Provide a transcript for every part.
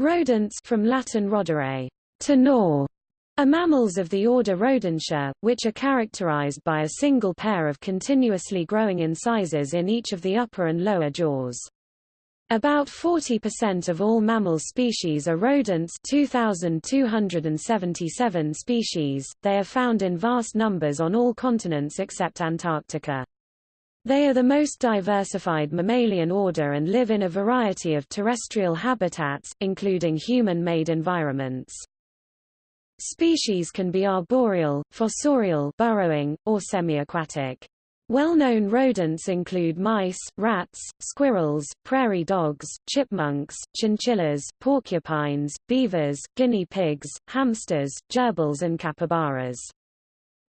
Rodents from Latin rodere, to gnaw, are mammals of the order Rodentia, which are characterized by a single pair of continuously growing incisors in each of the upper and lower jaws. About 40% of all mammal species are rodents 2,277 species, they are found in vast numbers on all continents except Antarctica. They are the most diversified mammalian order and live in a variety of terrestrial habitats, including human-made environments. Species can be arboreal, fossorial burrowing, or semi-aquatic. Well-known rodents include mice, rats, squirrels, prairie dogs, chipmunks, chinchillas, porcupines, beavers, guinea pigs, hamsters, gerbils and capybaras.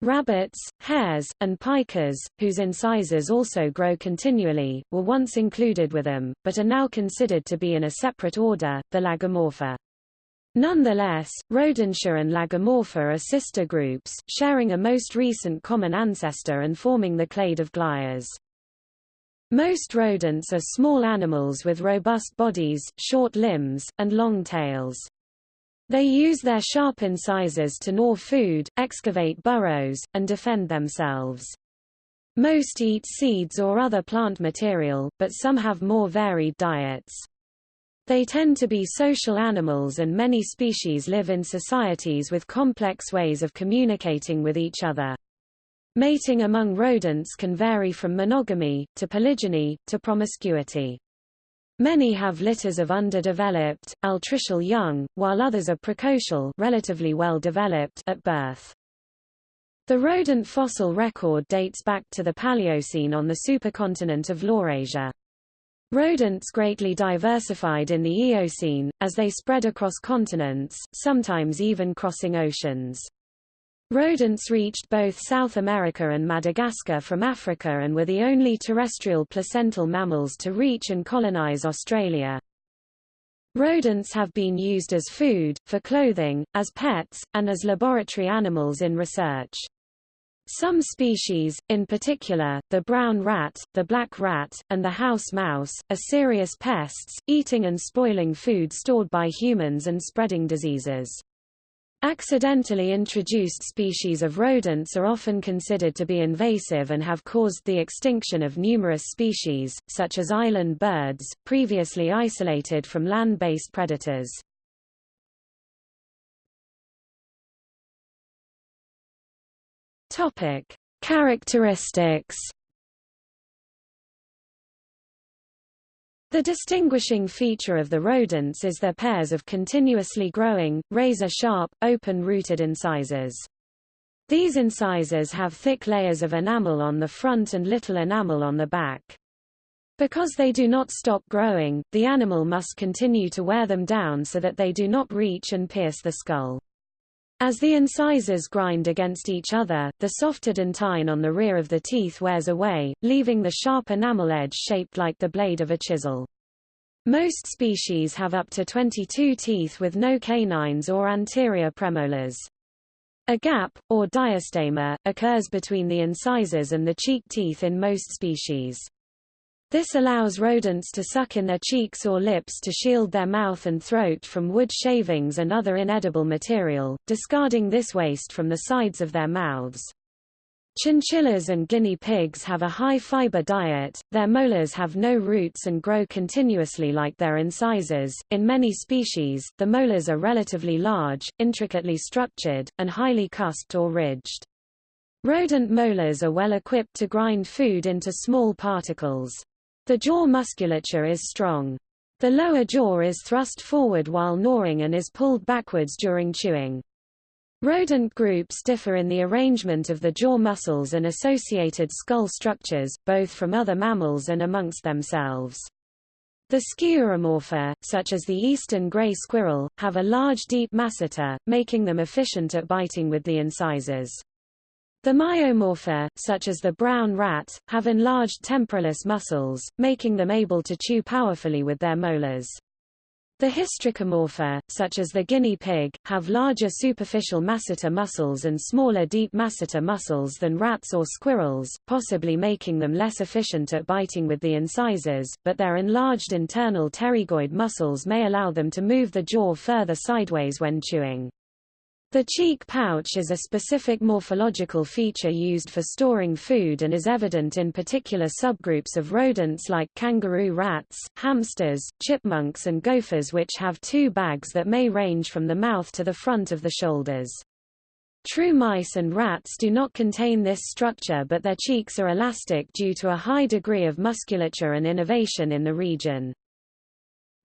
Rabbits, hares, and pikas, whose incisors also grow continually, were once included with them, but are now considered to be in a separate order, the Lagomorpha. Nonetheless, Rodentia and Lagomorpha are sister groups, sharing a most recent common ancestor and forming the clade of Glires. Most rodents are small animals with robust bodies, short limbs, and long tails. They use their sharp incisors to gnaw food, excavate burrows, and defend themselves. Most eat seeds or other plant material, but some have more varied diets. They tend to be social animals and many species live in societies with complex ways of communicating with each other. Mating among rodents can vary from monogamy, to polygyny, to promiscuity. Many have litters of underdeveloped, altricial young, while others are precocial relatively well developed at birth. The rodent fossil record dates back to the Paleocene on the supercontinent of Laurasia. Rodents greatly diversified in the Eocene, as they spread across continents, sometimes even crossing oceans. Rodents reached both South America and Madagascar from Africa and were the only terrestrial placental mammals to reach and colonize Australia. Rodents have been used as food, for clothing, as pets, and as laboratory animals in research. Some species, in particular, the brown rat, the black rat, and the house mouse, are serious pests, eating and spoiling food stored by humans and spreading diseases. Accidentally introduced species of rodents are often considered to be invasive and have caused the extinction of numerous species, such as island birds, previously isolated from land-based predators. Topic: Characteristics The distinguishing feature of the rodents is their pairs of continuously growing, razor-sharp, open-rooted incisors. These incisors have thick layers of enamel on the front and little enamel on the back. Because they do not stop growing, the animal must continue to wear them down so that they do not reach and pierce the skull. As the incisors grind against each other, the softer dentine on the rear of the teeth wears away, leaving the sharp enamel edge shaped like the blade of a chisel. Most species have up to 22 teeth with no canines or anterior premolars. A gap, or diastema, occurs between the incisors and the cheek teeth in most species. This allows rodents to suck in their cheeks or lips to shield their mouth and throat from wood shavings and other inedible material, discarding this waste from the sides of their mouths. Chinchillas and guinea pigs have a high-fiber diet, their molars have no roots and grow continuously like their incisors. In many species, the molars are relatively large, intricately structured, and highly cusped or ridged. Rodent molars are well equipped to grind food into small particles. The jaw musculature is strong. The lower jaw is thrust forward while gnawing and is pulled backwards during chewing. Rodent groups differ in the arrangement of the jaw muscles and associated skull structures, both from other mammals and amongst themselves. The Sciuromorpha, such as the eastern gray squirrel, have a large deep masseter, making them efficient at biting with the incisors. The myomorpha, such as the brown rat, have enlarged temporalis muscles, making them able to chew powerfully with their molars. The hystricomorpha, such as the guinea pig, have larger superficial masseter muscles and smaller deep masseter muscles than rats or squirrels, possibly making them less efficient at biting with the incisors, but their enlarged internal pterygoid muscles may allow them to move the jaw further sideways when chewing. The cheek pouch is a specific morphological feature used for storing food and is evident in particular subgroups of rodents like kangaroo rats, hamsters, chipmunks and gophers which have two bags that may range from the mouth to the front of the shoulders. True mice and rats do not contain this structure but their cheeks are elastic due to a high degree of musculature and innervation in the region.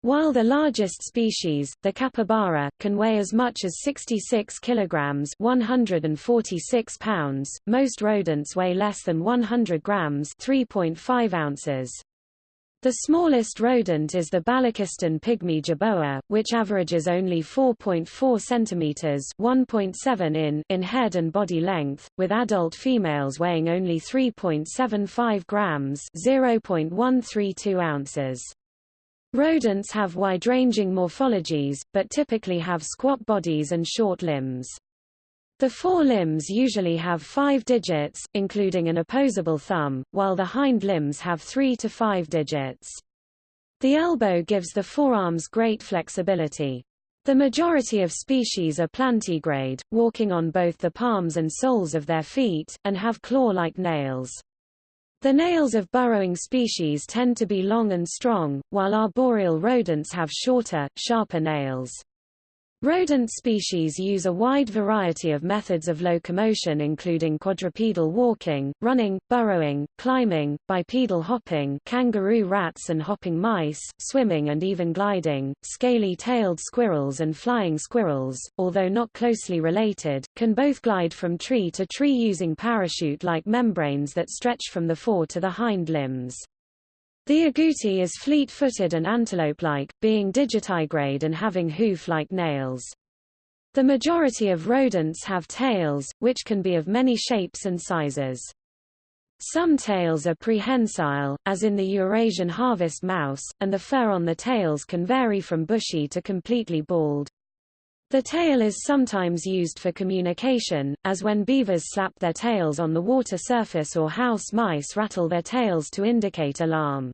While the largest species, the capybara, can weigh as much as 66 kilograms 146 pounds, most rodents weigh less than 100 grams 3.5 ounces. The smallest rodent is the Baluchistan pygmy jerboa, which averages only 4.4 centimeters (1.7 in) in head and body length, with adult females weighing only 3.75 grams (0.132 ounces). Rodents have wide-ranging morphologies, but typically have squat bodies and short limbs. The forelimbs usually have five digits, including an opposable thumb, while the hind limbs have three to five digits. The elbow gives the forearms great flexibility. The majority of species are plantigrade, walking on both the palms and soles of their feet, and have claw-like nails. The nails of burrowing species tend to be long and strong, while arboreal rodents have shorter, sharper nails. Rodent species use a wide variety of methods of locomotion including quadrupedal walking, running, burrowing, climbing, bipedal hopping kangaroo rats and hopping mice, swimming and even gliding. Scaly-tailed squirrels and flying squirrels, although not closely related, can both glide from tree to tree using parachute-like membranes that stretch from the fore to the hind limbs. The agouti is fleet-footed and antelope-like, being digitigrade and having hoof-like nails. The majority of rodents have tails, which can be of many shapes and sizes. Some tails are prehensile, as in the Eurasian harvest mouse, and the fur on the tails can vary from bushy to completely bald. The tail is sometimes used for communication, as when beavers slap their tails on the water surface or house mice rattle their tails to indicate alarm.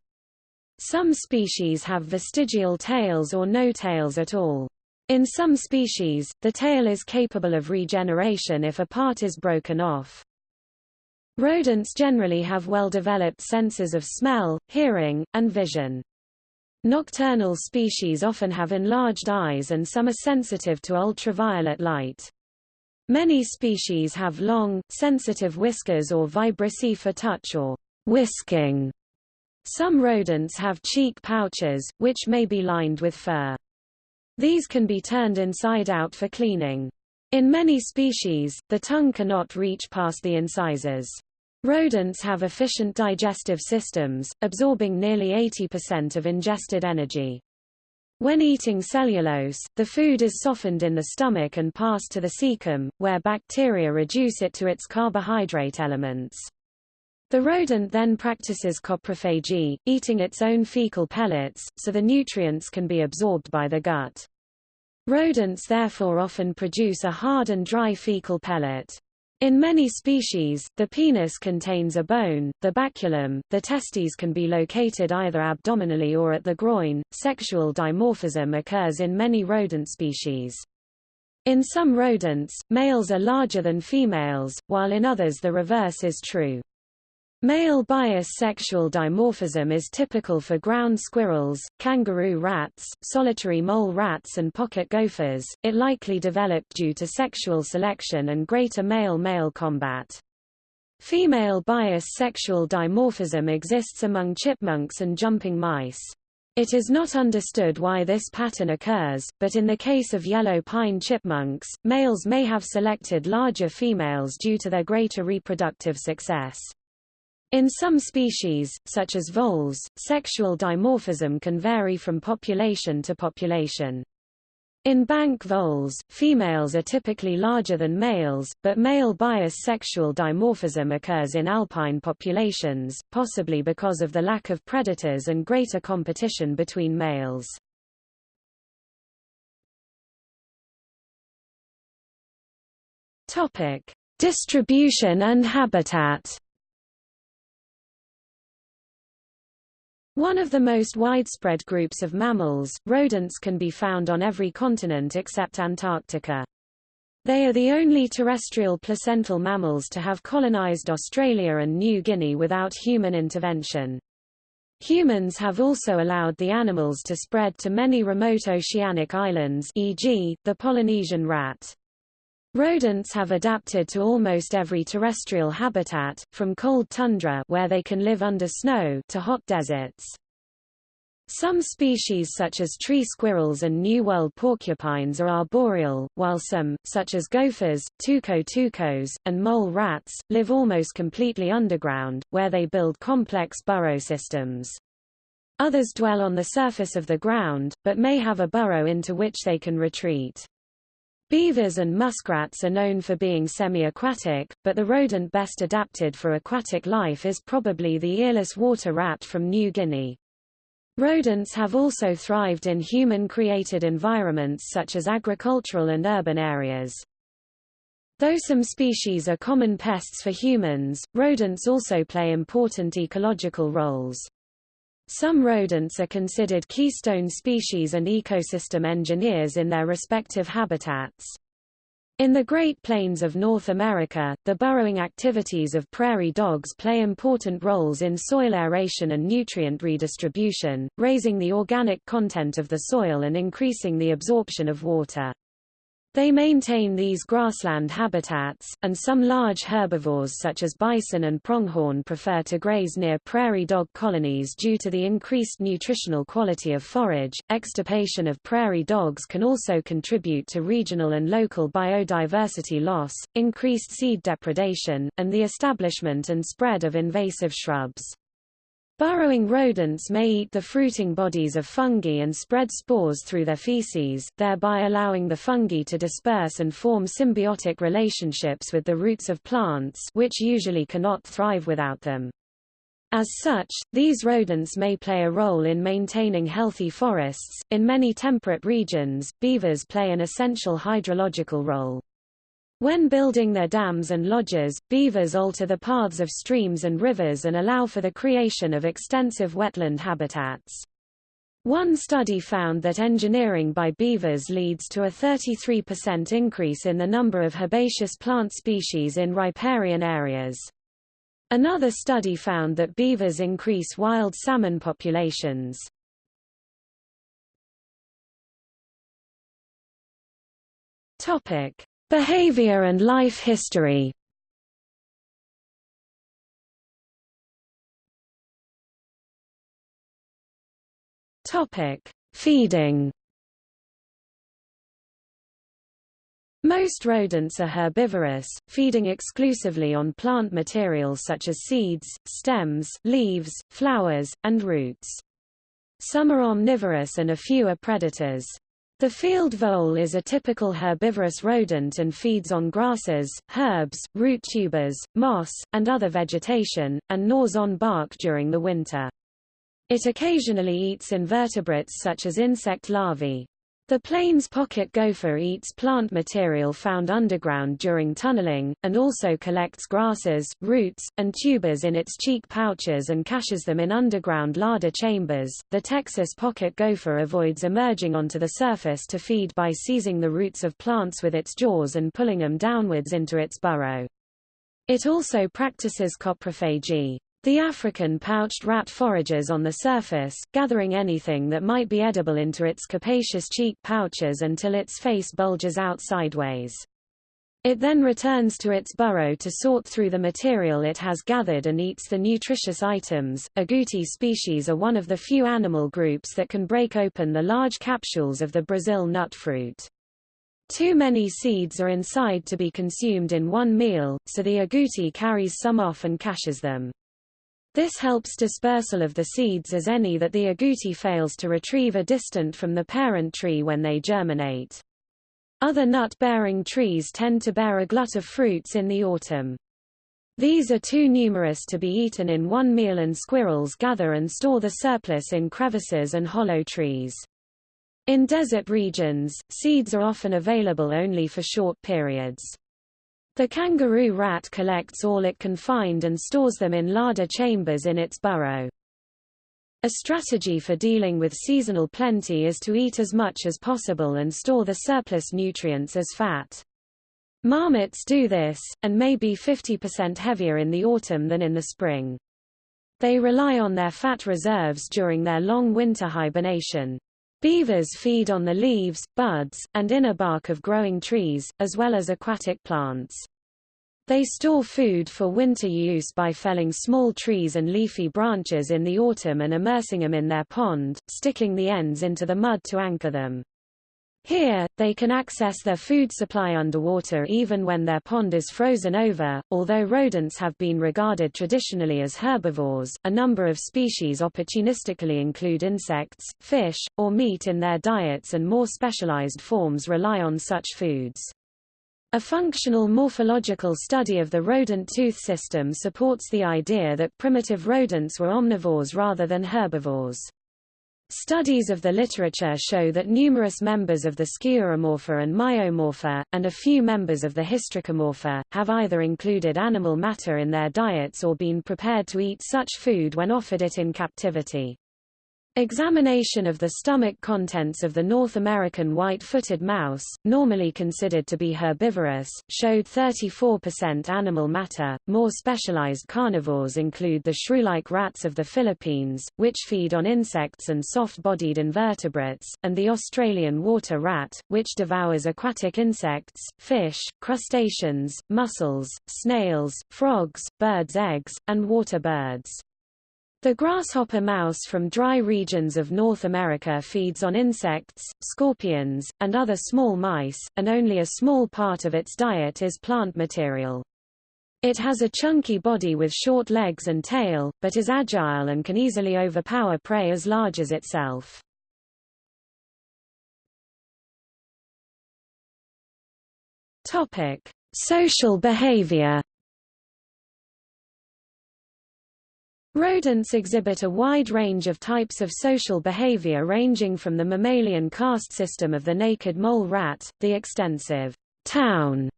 Some species have vestigial tails or no tails at all. In some species, the tail is capable of regeneration if a part is broken off. Rodents generally have well-developed senses of smell, hearing, and vision. Nocturnal species often have enlarged eyes and some are sensitive to ultraviolet light. Many species have long, sensitive whiskers or vibrissae for touch or whisking some rodents have cheek pouches, which may be lined with fur. These can be turned inside out for cleaning. In many species, the tongue cannot reach past the incisors. Rodents have efficient digestive systems, absorbing nearly 80% of ingested energy. When eating cellulose, the food is softened in the stomach and passed to the cecum, where bacteria reduce it to its carbohydrate elements. The rodent then practices coprophagy, eating its own fecal pellets, so the nutrients can be absorbed by the gut. Rodents therefore often produce a hard and dry fecal pellet. In many species, the penis contains a bone, the baculum, the testes can be located either abdominally or at the groin. Sexual dimorphism occurs in many rodent species. In some rodents, males are larger than females, while in others the reverse is true. Male bias sexual dimorphism is typical for ground squirrels, kangaroo rats, solitary mole rats and pocket gophers. It likely developed due to sexual selection and greater male-male combat. Female bias sexual dimorphism exists among chipmunks and jumping mice. It is not understood why this pattern occurs, but in the case of yellow pine chipmunks, males may have selected larger females due to their greater reproductive success. In some species, such as voles, sexual dimorphism can vary from population to population. In bank voles, females are typically larger than males, but male bias sexual dimorphism occurs in alpine populations, possibly because of the lack of predators and greater competition between males. Distribution and habitat One of the most widespread groups of mammals, rodents can be found on every continent except Antarctica. They are the only terrestrial placental mammals to have colonized Australia and New Guinea without human intervention. Humans have also allowed the animals to spread to many remote oceanic islands e.g., the Polynesian rat. Rodents have adapted to almost every terrestrial habitat, from cold tundra where they can live under snow to hot deserts. Some species such as tree squirrels and New World porcupines are arboreal, while some, such as gophers, tuco-tucos, and mole rats, live almost completely underground, where they build complex burrow systems. Others dwell on the surface of the ground, but may have a burrow into which they can retreat. Beavers and muskrats are known for being semi-aquatic, but the rodent best adapted for aquatic life is probably the earless water rat from New Guinea. Rodents have also thrived in human-created environments such as agricultural and urban areas. Though some species are common pests for humans, rodents also play important ecological roles. Some rodents are considered keystone species and ecosystem engineers in their respective habitats. In the Great Plains of North America, the burrowing activities of prairie dogs play important roles in soil aeration and nutrient redistribution, raising the organic content of the soil and increasing the absorption of water. They maintain these grassland habitats, and some large herbivores such as bison and pronghorn prefer to graze near prairie dog colonies due to the increased nutritional quality of forage. Extirpation of prairie dogs can also contribute to regional and local biodiversity loss, increased seed depredation, and the establishment and spread of invasive shrubs. Burrowing rodents may eat the fruiting bodies of fungi and spread spores through their feces, thereby allowing the fungi to disperse and form symbiotic relationships with the roots of plants which usually cannot thrive without them. As such, these rodents may play a role in maintaining healthy forests. In many temperate regions, beavers play an essential hydrological role. When building their dams and lodges, beavers alter the paths of streams and rivers and allow for the creation of extensive wetland habitats. One study found that engineering by beavers leads to a 33% increase in the number of herbaceous plant species in riparian areas. Another study found that beavers increase wild salmon populations. Topic: Behavior and life history Topic: Feeding. Most rodents are herbivorous, feeding exclusively on plant materials such as seeds, stems, leaves, flowers, and roots. Some are omnivorous and a few are predators. The field vole is a typical herbivorous rodent and feeds on grasses, herbs, root tubers, moss, and other vegetation, and gnaws on bark during the winter. It occasionally eats invertebrates such as insect larvae. The plains pocket gopher eats plant material found underground during tunneling, and also collects grasses, roots, and tubers in its cheek pouches and caches them in underground larder chambers. The Texas pocket gopher avoids emerging onto the surface to feed by seizing the roots of plants with its jaws and pulling them downwards into its burrow. It also practices coprophagy. The African pouched rat forages on the surface, gathering anything that might be edible into its capacious cheek pouches until its face bulges out sideways. It then returns to its burrow to sort through the material it has gathered and eats the nutritious items. Agouti species are one of the few animal groups that can break open the large capsules of the Brazil nut fruit. Too many seeds are inside to be consumed in one meal, so the agouti carries some off and caches them. This helps dispersal of the seeds as any that the agouti fails to retrieve are distant from the parent tree when they germinate. Other nut-bearing trees tend to bear a glut of fruits in the autumn. These are too numerous to be eaten in one meal and squirrels gather and store the surplus in crevices and hollow trees. In desert regions, seeds are often available only for short periods. The kangaroo rat collects all it can find and stores them in larder chambers in its burrow. A strategy for dealing with seasonal plenty is to eat as much as possible and store the surplus nutrients as fat. Marmots do this, and may be 50% heavier in the autumn than in the spring. They rely on their fat reserves during their long winter hibernation. Beavers feed on the leaves, buds, and inner bark of growing trees, as well as aquatic plants. They store food for winter use by felling small trees and leafy branches in the autumn and immersing them in their pond, sticking the ends into the mud to anchor them. Here, they can access their food supply underwater even when their pond is frozen over. Although rodents have been regarded traditionally as herbivores, a number of species opportunistically include insects, fish, or meat in their diets and more specialized forms rely on such foods. A functional morphological study of the rodent tooth system supports the idea that primitive rodents were omnivores rather than herbivores. Studies of the literature show that numerous members of the Sciuromorpha and Myomorpha, and a few members of the Hystricomorpha, have either included animal matter in their diets or been prepared to eat such food when offered it in captivity. Examination of the stomach contents of the North American white-footed mouse, normally considered to be herbivorous, showed 34% animal matter. More specialized carnivores include the shrew-like rats of the Philippines, which feed on insects and soft-bodied invertebrates, and the Australian water rat, which devours aquatic insects, fish, crustaceans, mussels, snails, frogs, birds' eggs, and water birds. The grasshopper mouse from dry regions of North America feeds on insects, scorpions, and other small mice, and only a small part of its diet is plant material. It has a chunky body with short legs and tail, but is agile and can easily overpower prey as large as itself. Topic: Social behavior Rodents exhibit a wide range of types of social behavior ranging from the mammalian caste system of the naked mole rat, the extensive town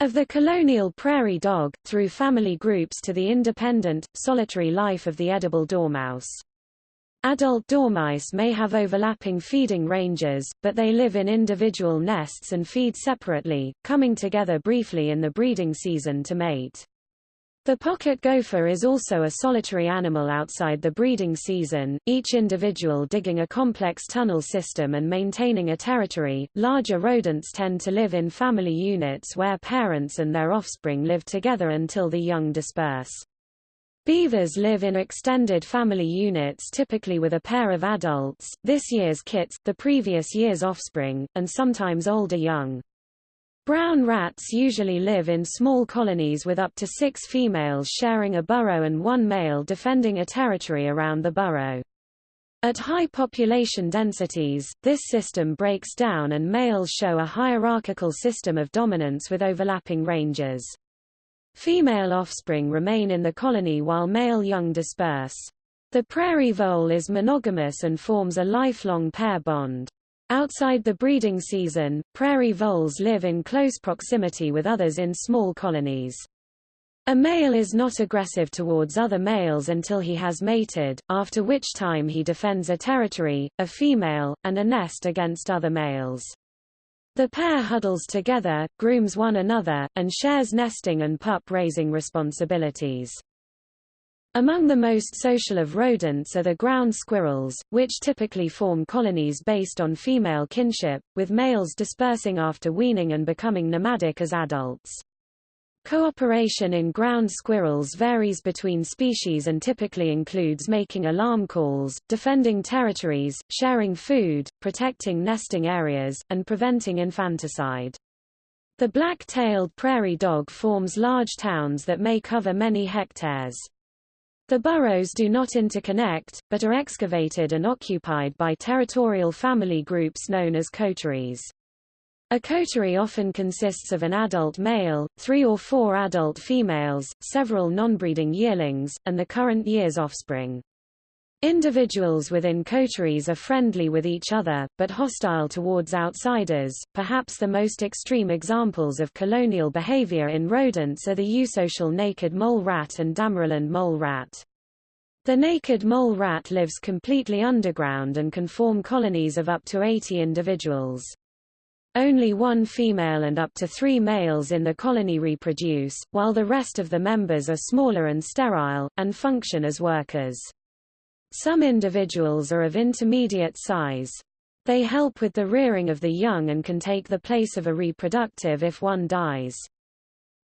of the colonial prairie dog, through family groups to the independent, solitary life of the edible dormouse. Adult dormice may have overlapping feeding ranges, but they live in individual nests and feed separately, coming together briefly in the breeding season to mate. The pocket gopher is also a solitary animal outside the breeding season, each individual digging a complex tunnel system and maintaining a territory. Larger rodents tend to live in family units where parents and their offspring live together until the young disperse. Beavers live in extended family units typically with a pair of adults, this year's kits, the previous year's offspring, and sometimes older young. Brown rats usually live in small colonies with up to six females sharing a burrow and one male defending a territory around the burrow. At high population densities, this system breaks down and males show a hierarchical system of dominance with overlapping ranges. Female offspring remain in the colony while male young disperse. The prairie vole is monogamous and forms a lifelong pair bond. Outside the breeding season, prairie voles live in close proximity with others in small colonies. A male is not aggressive towards other males until he has mated, after which time he defends a territory, a female, and a nest against other males. The pair huddles together, grooms one another, and shares nesting and pup-raising responsibilities. Among the most social of rodents are the ground squirrels, which typically form colonies based on female kinship, with males dispersing after weaning and becoming nomadic as adults. Cooperation in ground squirrels varies between species and typically includes making alarm calls, defending territories, sharing food, protecting nesting areas, and preventing infanticide. The black-tailed prairie dog forms large towns that may cover many hectares. The burrows do not interconnect, but are excavated and occupied by territorial family groups known as coteries. A coterie often consists of an adult male, three or four adult females, several non-breeding yearlings, and the current year's offspring. Individuals within coteries are friendly with each other, but hostile towards outsiders. Perhaps the most extreme examples of colonial behavior in rodents are the eusocial naked mole rat and Damaraland mole rat. The naked mole rat lives completely underground and can form colonies of up to 80 individuals. Only one female and up to three males in the colony reproduce, while the rest of the members are smaller and sterile, and function as workers. Some individuals are of intermediate size. They help with the rearing of the young and can take the place of a reproductive if one dies.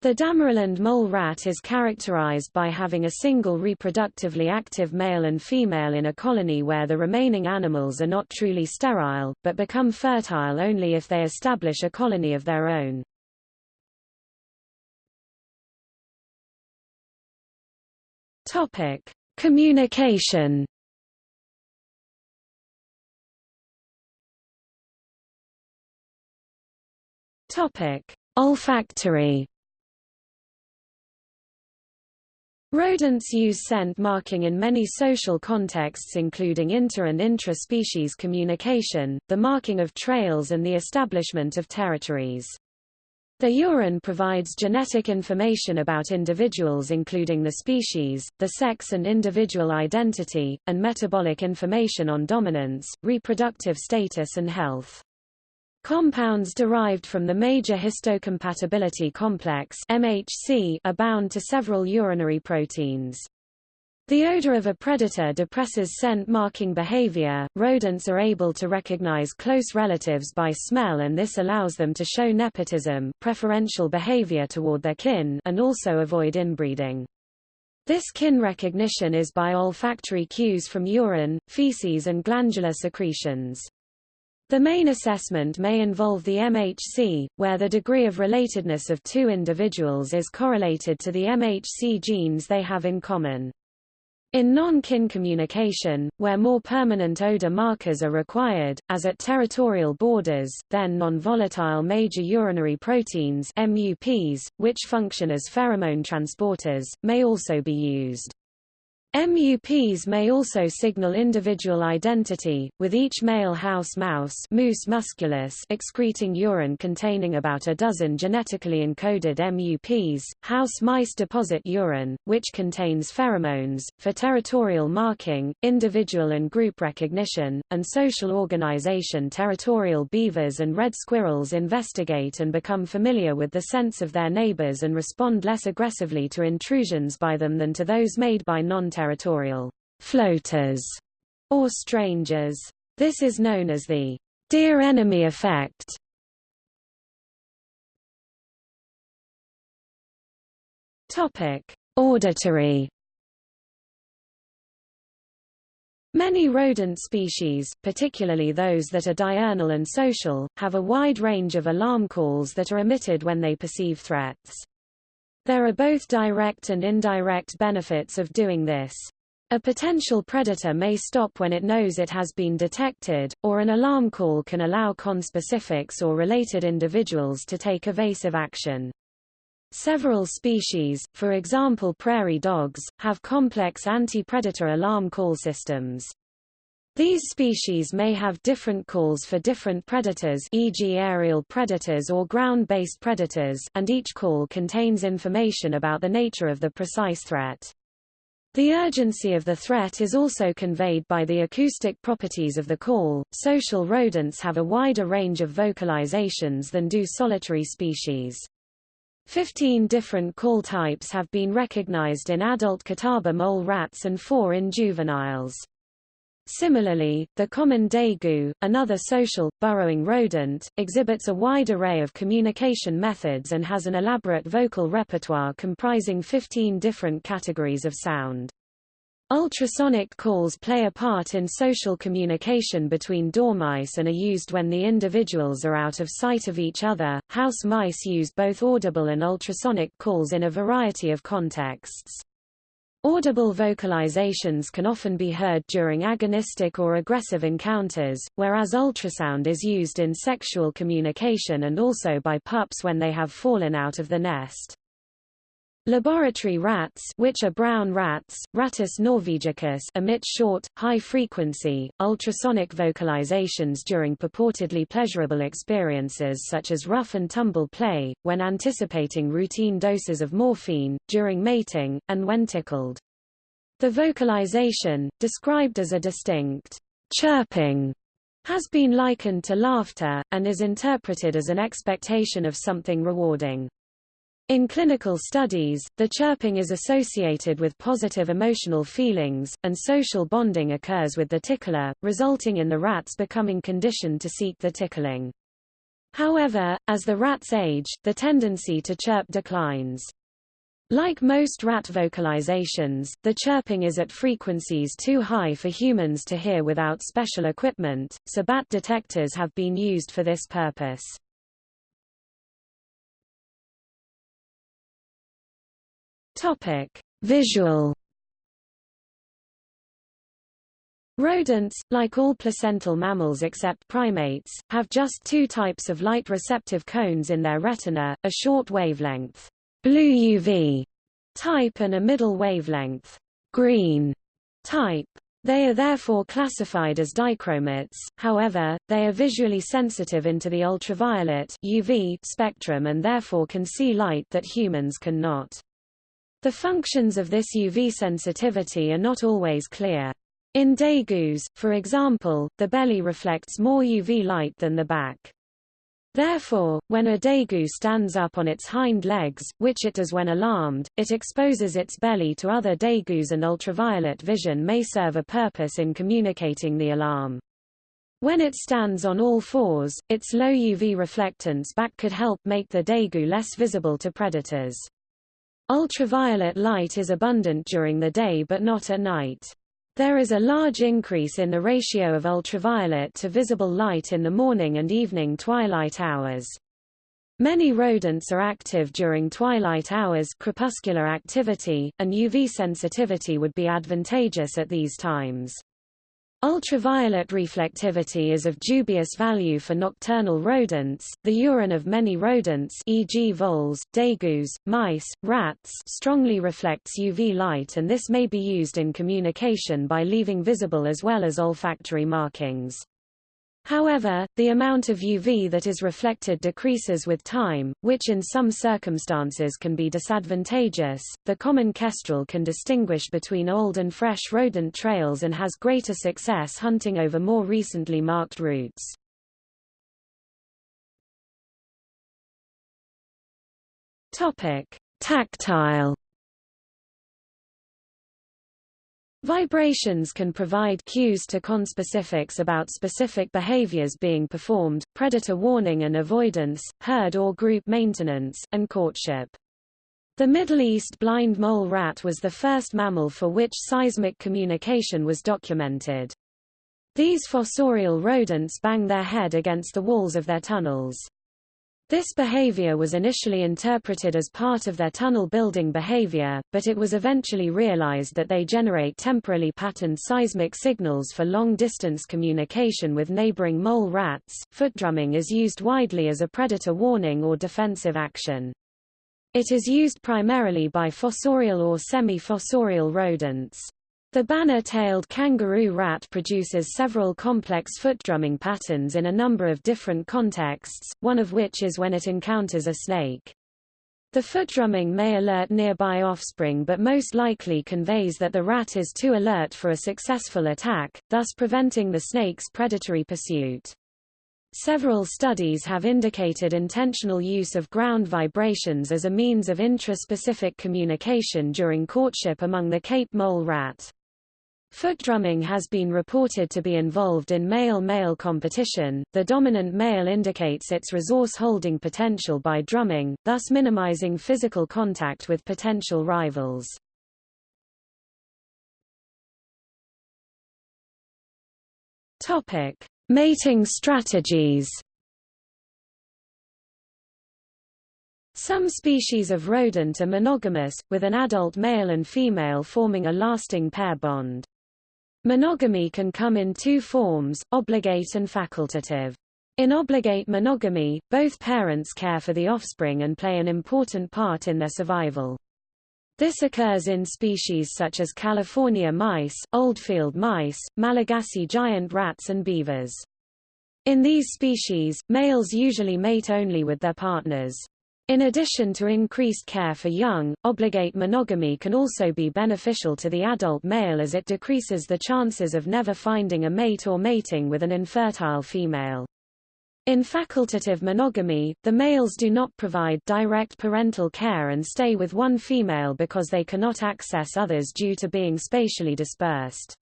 The Damaraland mole rat is characterized by having a single reproductively active male and female in a colony where the remaining animals are not truly sterile, but become fertile only if they establish a colony of their own. Topic: Communication Topic: Olfactory. Rodents use scent marking in many social contexts including inter- and intra-species communication, the marking of trails and the establishment of territories. The urine provides genetic information about individuals including the species, the sex and individual identity, and metabolic information on dominance, reproductive status and health. Compounds derived from the major histocompatibility complex MHC are bound to several urinary proteins. The odor of a predator depresses scent marking behavior. Rodents are able to recognize close relatives by smell and this allows them to show nepotism, preferential behavior toward their kin, and also avoid inbreeding. This kin recognition is by olfactory cues from urine, feces and glandular secretions. The main assessment may involve the MHC, where the degree of relatedness of two individuals is correlated to the MHC genes they have in common. In non-kin communication, where more permanent odor markers are required, as at territorial borders, then non-volatile major urinary proteins MUPs, which function as pheromone transporters, may also be used. MUPs may also signal individual identity, with each male house mouse Mus musculus excreting urine containing about a dozen genetically encoded MUPs. House mice deposit urine, which contains pheromones, for territorial marking, individual and group recognition, and social organization. Territorial beavers and red squirrels investigate and become familiar with the scents of their neighbors and respond less aggressively to intrusions by them than to those made by non territorial floaters or strangers. This is known as the dear enemy effect. Topic: Auditory Many rodent species, particularly those that are diurnal and social, have a wide range of alarm calls that are emitted when they perceive threats. There are both direct and indirect benefits of doing this. A potential predator may stop when it knows it has been detected, or an alarm call can allow conspecifics or related individuals to take evasive action. Several species, for example prairie dogs, have complex anti-predator alarm call systems. These species may have different calls for different predators e.g. aerial predators or ground-based predators and each call contains information about the nature of the precise threat. The urgency of the threat is also conveyed by the acoustic properties of the call. Social rodents have a wider range of vocalizations than do solitary species. Fifteen different call types have been recognized in adult Catawba mole rats and four in juveniles. Similarly, the common degu, another social, burrowing rodent, exhibits a wide array of communication methods and has an elaborate vocal repertoire comprising 15 different categories of sound. Ultrasonic calls play a part in social communication between dormice and are used when the individuals are out of sight of each other. House mice use both audible and ultrasonic calls in a variety of contexts. Audible vocalizations can often be heard during agonistic or aggressive encounters, whereas ultrasound is used in sexual communication and also by pups when they have fallen out of the nest. Laboratory rats which are brown rats, Rattus norvegicus emit short, high-frequency, ultrasonic vocalizations during purportedly pleasurable experiences such as rough and tumble play, when anticipating routine doses of morphine, during mating, and when tickled. The vocalization, described as a distinct chirping, has been likened to laughter, and is interpreted as an expectation of something rewarding. In clinical studies, the chirping is associated with positive emotional feelings, and social bonding occurs with the tickler, resulting in the rats becoming conditioned to seek the tickling. However, as the rats age, the tendency to chirp declines. Like most rat vocalizations, the chirping is at frequencies too high for humans to hear without special equipment, so bat detectors have been used for this purpose. Topic: Visual Rodents, like all placental mammals except primates, have just two types of light-receptive cones in their retina, a short wavelength blue UV type and a middle wavelength green type. They are therefore classified as dichromates, however, they are visually sensitive into the ultraviolet UV spectrum and therefore can see light that humans cannot. The functions of this UV sensitivity are not always clear. In degus, for example, the belly reflects more UV light than the back. Therefore, when a degu stands up on its hind legs, which it does when alarmed, it exposes its belly to other degus and ultraviolet vision may serve a purpose in communicating the alarm. When it stands on all fours, its low UV reflectance back could help make the degu less visible to predators. Ultraviolet light is abundant during the day but not at night. There is a large increase in the ratio of ultraviolet to visible light in the morning and evening twilight hours. Many rodents are active during twilight hours crepuscular activity, and UV sensitivity would be advantageous at these times. Ultraviolet reflectivity is of dubious value for nocturnal rodents. The urine of many rodents, e.g., voles, degus, mice, rats, strongly reflects UV light and this may be used in communication by leaving visible as well as olfactory markings. However, the amount of UV that is reflected decreases with time, which in some circumstances can be disadvantageous. The common kestrel can distinguish between old and fresh rodent trails and has greater success hunting over more recently marked routes. Topic: Tactile Vibrations can provide cues to conspecifics about specific behaviors being performed, predator warning and avoidance, herd or group maintenance, and courtship. The Middle East blind mole rat was the first mammal for which seismic communication was documented. These fossorial rodents bang their head against the walls of their tunnels. This behavior was initially interpreted as part of their tunnel building behavior, but it was eventually realized that they generate temporally patterned seismic signals for long-distance communication with neighboring mole rats. Foot drumming is used widely as a predator warning or defensive action. It is used primarily by fossorial or semi-fossorial rodents. The banner-tailed kangaroo rat produces several complex foot drumming patterns in a number of different contexts, one of which is when it encounters a snake. The foot drumming may alert nearby offspring but most likely conveys that the rat is too alert for a successful attack, thus preventing the snake's predatory pursuit. Several studies have indicated intentional use of ground vibrations as a means of intraspecific communication during courtship among the Cape mole rat. Foot drumming has been reported to be involved in male-male competition. The dominant male indicates its resource-holding potential by drumming, thus minimizing physical contact with potential rivals. Topic: Mating strategies. Some species of rodent are monogamous, with an adult male and female forming a lasting pair bond. Monogamy can come in two forms, obligate and facultative. In obligate monogamy, both parents care for the offspring and play an important part in their survival. This occurs in species such as California mice, oldfield mice, Malagasy giant rats and beavers. In these species, males usually mate only with their partners. In addition to increased care for young, obligate monogamy can also be beneficial to the adult male as it decreases the chances of never finding a mate or mating with an infertile female. In facultative monogamy, the males do not provide direct parental care and stay with one female because they cannot access others due to being spatially dispersed.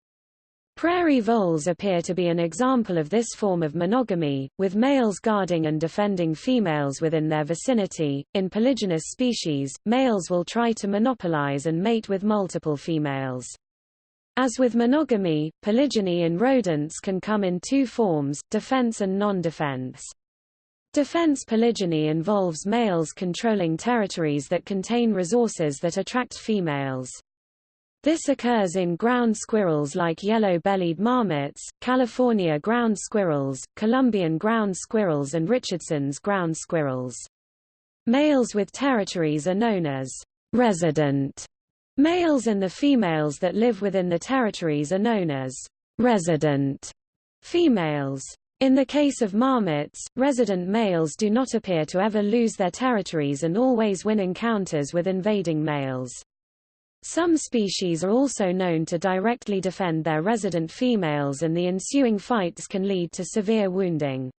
Prairie voles appear to be an example of this form of monogamy, with males guarding and defending females within their vicinity. In polygynous species, males will try to monopolize and mate with multiple females. As with monogamy, polygyny in rodents can come in two forms, defense and non-defense. Defense polygyny involves males controlling territories that contain resources that attract females. This occurs in ground squirrels like yellow-bellied marmots, California ground squirrels, Columbian ground squirrels and Richardson's ground squirrels. Males with territories are known as resident males and the females that live within the territories are known as resident females. In the case of marmots, resident males do not appear to ever lose their territories and always win encounters with invading males. Some species are also known to directly defend their resident females and the ensuing fights can lead to severe wounding.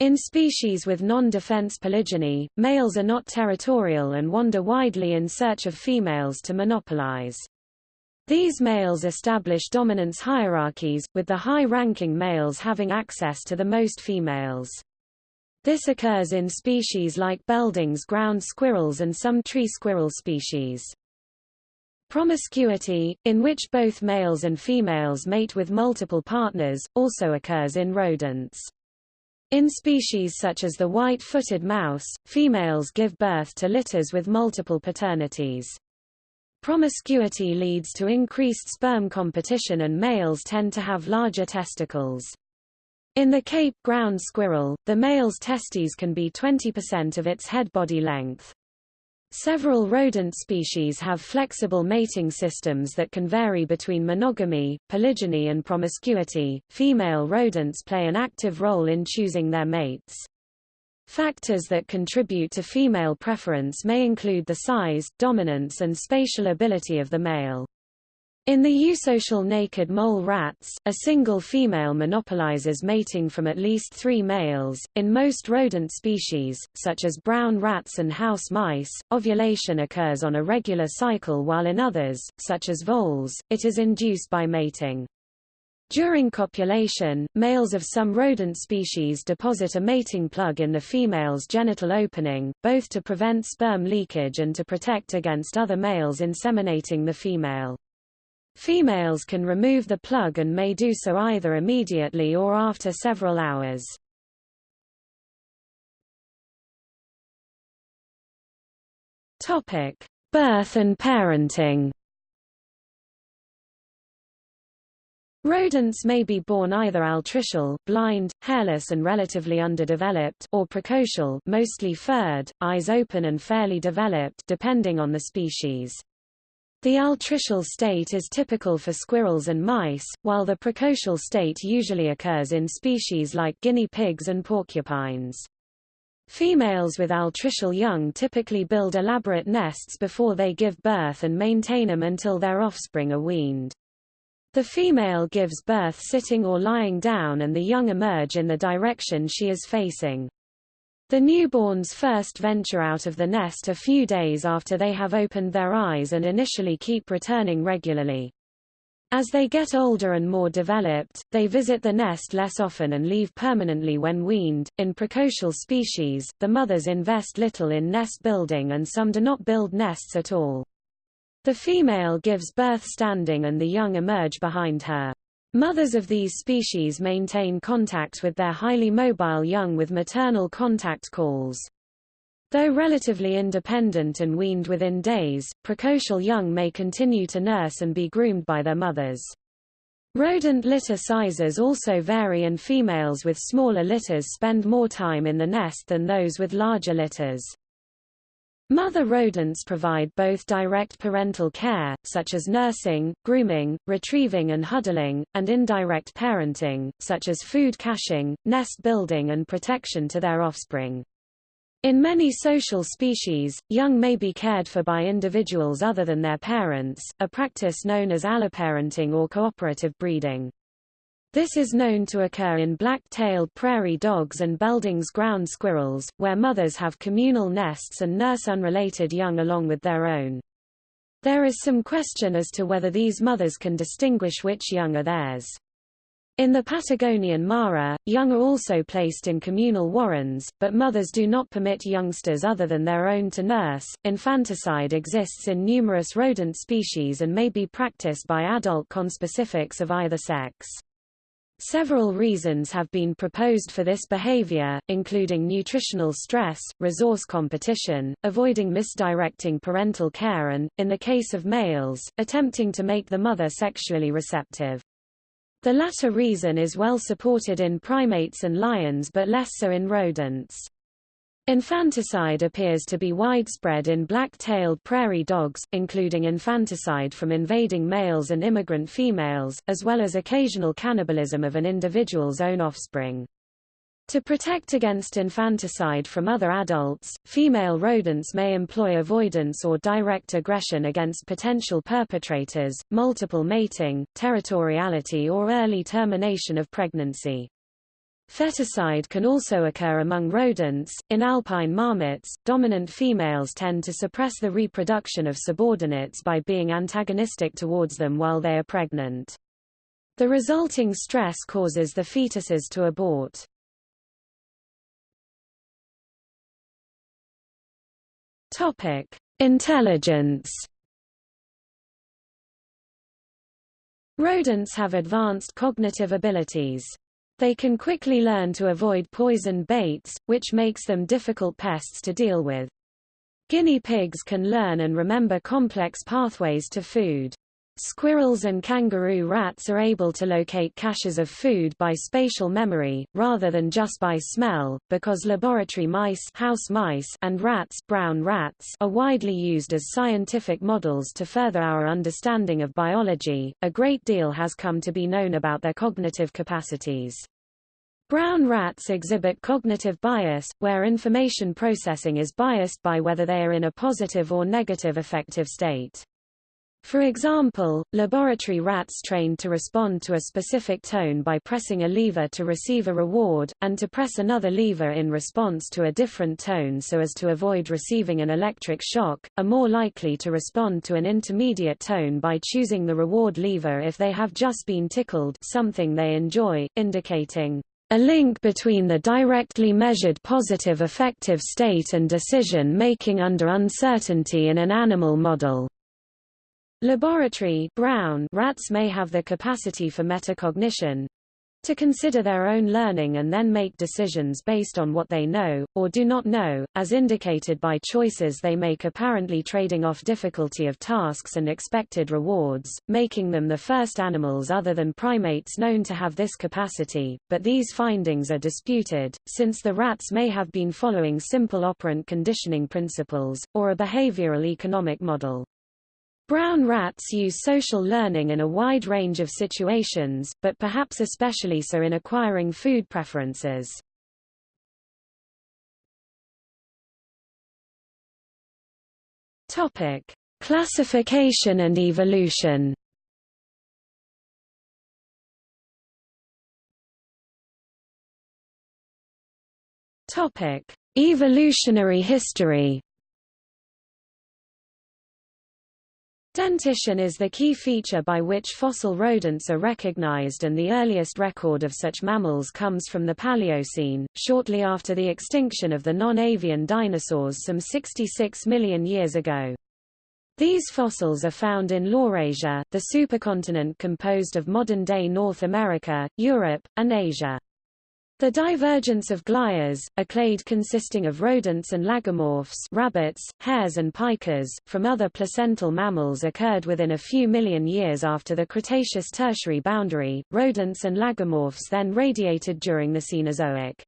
In species with non-defense polygyny, males are not territorial and wander widely in search of females to monopolize. These males establish dominance hierarchies, with the high-ranking males having access to the most females. This occurs in species like Belding's ground squirrels and some tree squirrel species. Promiscuity, in which both males and females mate with multiple partners, also occurs in rodents. In species such as the white-footed mouse, females give birth to litters with multiple paternities. Promiscuity leads to increased sperm competition and males tend to have larger testicles. In the Cape ground squirrel, the male's testes can be 20% of its head body length. Several rodent species have flexible mating systems that can vary between monogamy, polygyny and promiscuity. Female rodents play an active role in choosing their mates. Factors that contribute to female preference may include the size, dominance and spatial ability of the male. In the eusocial naked mole rats, a single female monopolizes mating from at least three males. In most rodent species, such as brown rats and house mice, ovulation occurs on a regular cycle while in others, such as voles, it is induced by mating. During copulation, males of some rodent species deposit a mating plug in the female's genital opening, both to prevent sperm leakage and to protect against other males inseminating the female. Females can remove the plug and may do so either immediately or after several hours. Topic: Birth and parenting. Rodents may be born either altricial, blind, hairless and relatively underdeveloped, or precocial, mostly furred, eyes open and fairly developed depending on the species. The altricial state is typical for squirrels and mice, while the precocial state usually occurs in species like guinea pigs and porcupines. Females with altricial young typically build elaborate nests before they give birth and maintain them until their offspring are weaned. The female gives birth sitting or lying down and the young emerge in the direction she is facing. The newborns first venture out of the nest a few days after they have opened their eyes and initially keep returning regularly. As they get older and more developed, they visit the nest less often and leave permanently when weaned. In precocial species, the mothers invest little in nest building and some do not build nests at all. The female gives birth standing and the young emerge behind her. Mothers of these species maintain contact with their highly mobile young with maternal contact calls. Though relatively independent and weaned within days, precocial young may continue to nurse and be groomed by their mothers. Rodent litter sizes also vary and females with smaller litters spend more time in the nest than those with larger litters. Mother rodents provide both direct parental care, such as nursing, grooming, retrieving and huddling, and indirect parenting, such as food caching, nest building and protection to their offspring. In many social species, young may be cared for by individuals other than their parents, a practice known as alloparenting or cooperative breeding. This is known to occur in black-tailed prairie dogs and Belding's ground squirrels, where mothers have communal nests and nurse unrelated young along with their own. There is some question as to whether these mothers can distinguish which young are theirs. In the Patagonian Mara, young are also placed in communal warrens, but mothers do not permit youngsters other than their own to nurse. Infanticide exists in numerous rodent species and may be practiced by adult conspecifics of either sex. Several reasons have been proposed for this behavior, including nutritional stress, resource competition, avoiding misdirecting parental care and, in the case of males, attempting to make the mother sexually receptive. The latter reason is well supported in primates and lions but less so in rodents. Infanticide appears to be widespread in black-tailed prairie dogs, including infanticide from invading males and immigrant females, as well as occasional cannibalism of an individual's own offspring. To protect against infanticide from other adults, female rodents may employ avoidance or direct aggression against potential perpetrators, multiple mating, territoriality or early termination of pregnancy. Feticide can also occur among rodents. In alpine marmots, dominant females tend to suppress the reproduction of subordinates by being antagonistic towards them while they are pregnant. The resulting stress causes the fetuses to abort. Topic: Intelligence. Rodents have advanced cognitive abilities. They can quickly learn to avoid poison baits, which makes them difficult pests to deal with. Guinea pigs can learn and remember complex pathways to food. Squirrels and kangaroo rats are able to locate caches of food by spatial memory, rather than just by smell, because laboratory mice, house mice and rats, brown rats are widely used as scientific models to further our understanding of biology. A great deal has come to be known about their cognitive capacities. Brown rats exhibit cognitive bias, where information processing is biased by whether they are in a positive or negative affective state. For example, laboratory rats trained to respond to a specific tone by pressing a lever to receive a reward, and to press another lever in response to a different tone so as to avoid receiving an electric shock, are more likely to respond to an intermediate tone by choosing the reward lever if they have just been tickled something they enjoy, indicating a link between the directly measured positive affective state and decision-making under uncertainty in an animal model. Laboratory brown rats may have the capacity for metacognition to consider their own learning and then make decisions based on what they know, or do not know, as indicated by choices they make apparently trading off difficulty of tasks and expected rewards, making them the first animals other than primates known to have this capacity, but these findings are disputed, since the rats may have been following simple operant conditioning principles, or a behavioral economic model. Brown rats use social learning in a wide range of situations, but perhaps especially so in acquiring food preferences. Topic: Classification and evolution. Topic: Evolutionary history. Dentition is the key feature by which fossil rodents are recognized and the earliest record of such mammals comes from the Paleocene, shortly after the extinction of the non-avian dinosaurs some 66 million years ago. These fossils are found in Laurasia, the supercontinent composed of modern-day North America, Europe, and Asia. The divergence of Glires, a clade consisting of rodents and lagomorphs rabbits, hares and pikas, from other placental mammals occurred within a few million years after the Cretaceous-Tertiary boundary. Rodents and lagomorphs then radiated during the Cenozoic.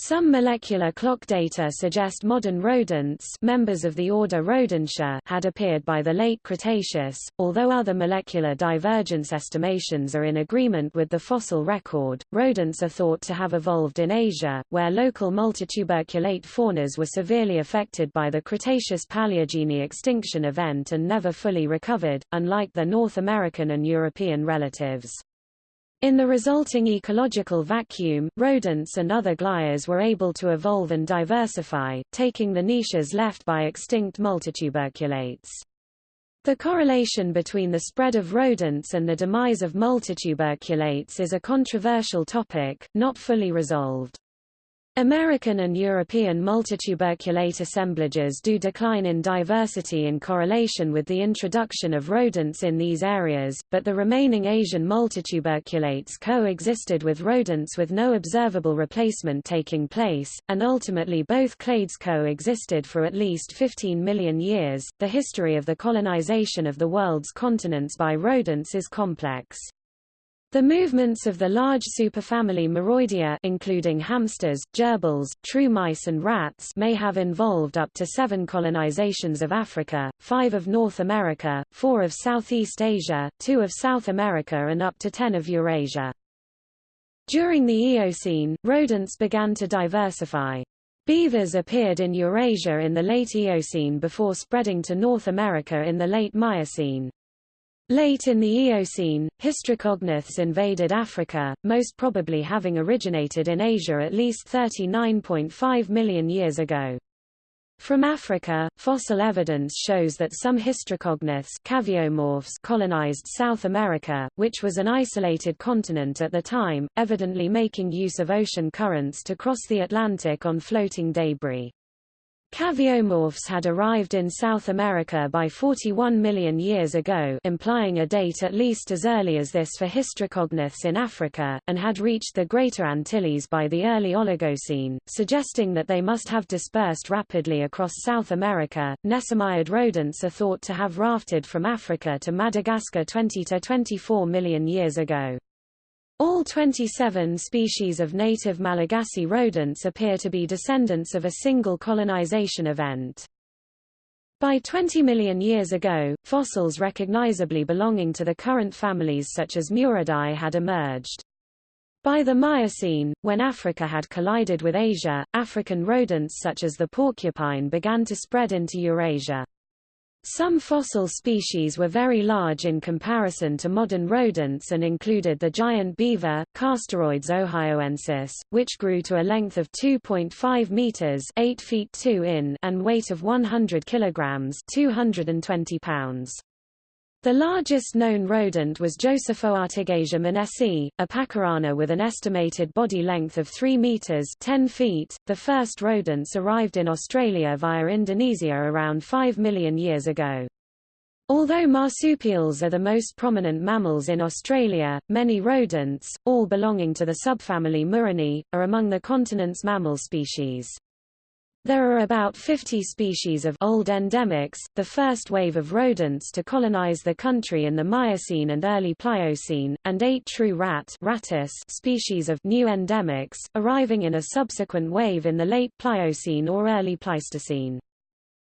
Some molecular clock data suggest modern rodents members of the order Rodentia had appeared by the late Cretaceous, although other molecular divergence estimations are in agreement with the fossil record. Rodents are thought to have evolved in Asia, where local multituberculate faunas were severely affected by the Cretaceous Paleogene extinction event and never fully recovered, unlike their North American and European relatives. In the resulting ecological vacuum, rodents and other Glires were able to evolve and diversify, taking the niches left by extinct multituberculates. The correlation between the spread of rodents and the demise of multituberculates is a controversial topic, not fully resolved. American and European multituberculate assemblages do decline in diversity in correlation with the introduction of rodents in these areas, but the remaining Asian multituberculates coexisted with rodents with no observable replacement taking place, and ultimately both clades coexisted for at least 15 million years. The history of the colonization of the world's continents by rodents is complex. The movements of the large superfamily Muroidea including hamsters, gerbils, true mice and rats may have involved up to seven colonizations of Africa, five of North America, four of Southeast Asia, two of South America and up to ten of Eurasia. During the Eocene, rodents began to diversify. Beavers appeared in Eurasia in the late Eocene before spreading to North America in the late Miocene. Late in the Eocene, Hystricognaths invaded Africa, most probably having originated in Asia at least 39.5 million years ago. From Africa, fossil evidence shows that some hystricognaths colonized South America, which was an isolated continent at the time, evidently making use of ocean currents to cross the Atlantic on floating debris. Caviomorphs had arrived in South America by 41 million years ago implying a date at least as early as this for hystricognaths in Africa, and had reached the Greater Antilles by the early Oligocene, suggesting that they must have dispersed rapidly across South America. Nesomyid rodents are thought to have rafted from Africa to Madagascar 20 to 24 million years ago. All 27 species of native Malagasy rodents appear to be descendants of a single colonization event. By 20 million years ago, fossils recognizably belonging to the current families such as Muridae had emerged. By the Miocene, when Africa had collided with Asia, African rodents such as the porcupine began to spread into Eurasia. Some fossil species were very large in comparison to modern rodents and included the giant beaver, Castoroides ohioensis, which grew to a length of 2.5 meters 8 feet 2 in and weight of 100 kilograms 220 pounds. The largest known rodent was Josephoartigasia monesi, a pacarana with an estimated body length of 3 meters 10 feet. The first rodents arrived in Australia via Indonesia around 5 million years ago. Although marsupials are the most prominent mammals in Australia, many rodents, all belonging to the subfamily Murinae, are among the continent's mammal species. There are about 50 species of old endemics, the first wave of rodents to colonize the country in the Miocene and early Pliocene, and eight true rat Rattus species of new endemics, arriving in a subsequent wave in the late Pliocene or early Pleistocene.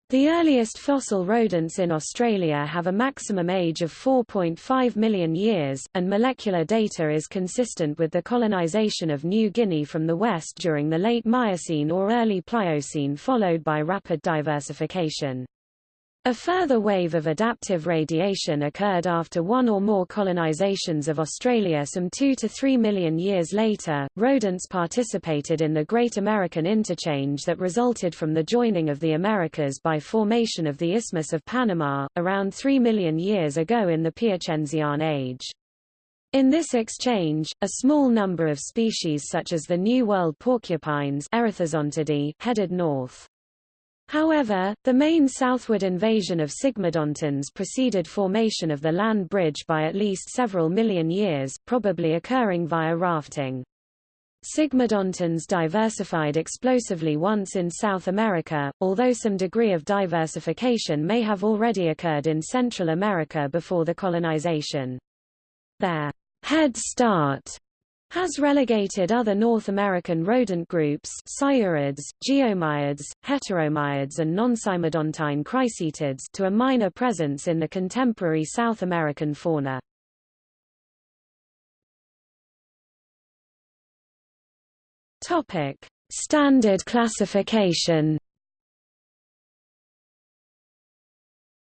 The earliest fossil rodents in Australia have a maximum age of 4.5 million years, and molecular data is consistent with the colonization of New Guinea from the west during the late Miocene or early Pliocene followed by rapid diversification. A further wave of adaptive radiation occurred after one or more colonizations of Australia some 2 to 3 million years later. Rodents participated in the Great American Interchange that resulted from the joining of the Americas by formation of the Isthmus of Panama, around 3 million years ago in the Piacenzian Age. In this exchange, a small number of species such as the New World porcupines headed north. However, the main southward invasion of sigmodontines preceded formation of the land bridge by at least several million years, probably occurring via rafting. Sigmodontines diversified explosively once in South America, although some degree of diversification may have already occurred in Central America before the colonization. Their head start has relegated other North American rodent groups sciurids, geomyids, heteromyids and non-sigmodontine cricetids to a minor presence in the contemporary South American fauna. Topic: Standard classification.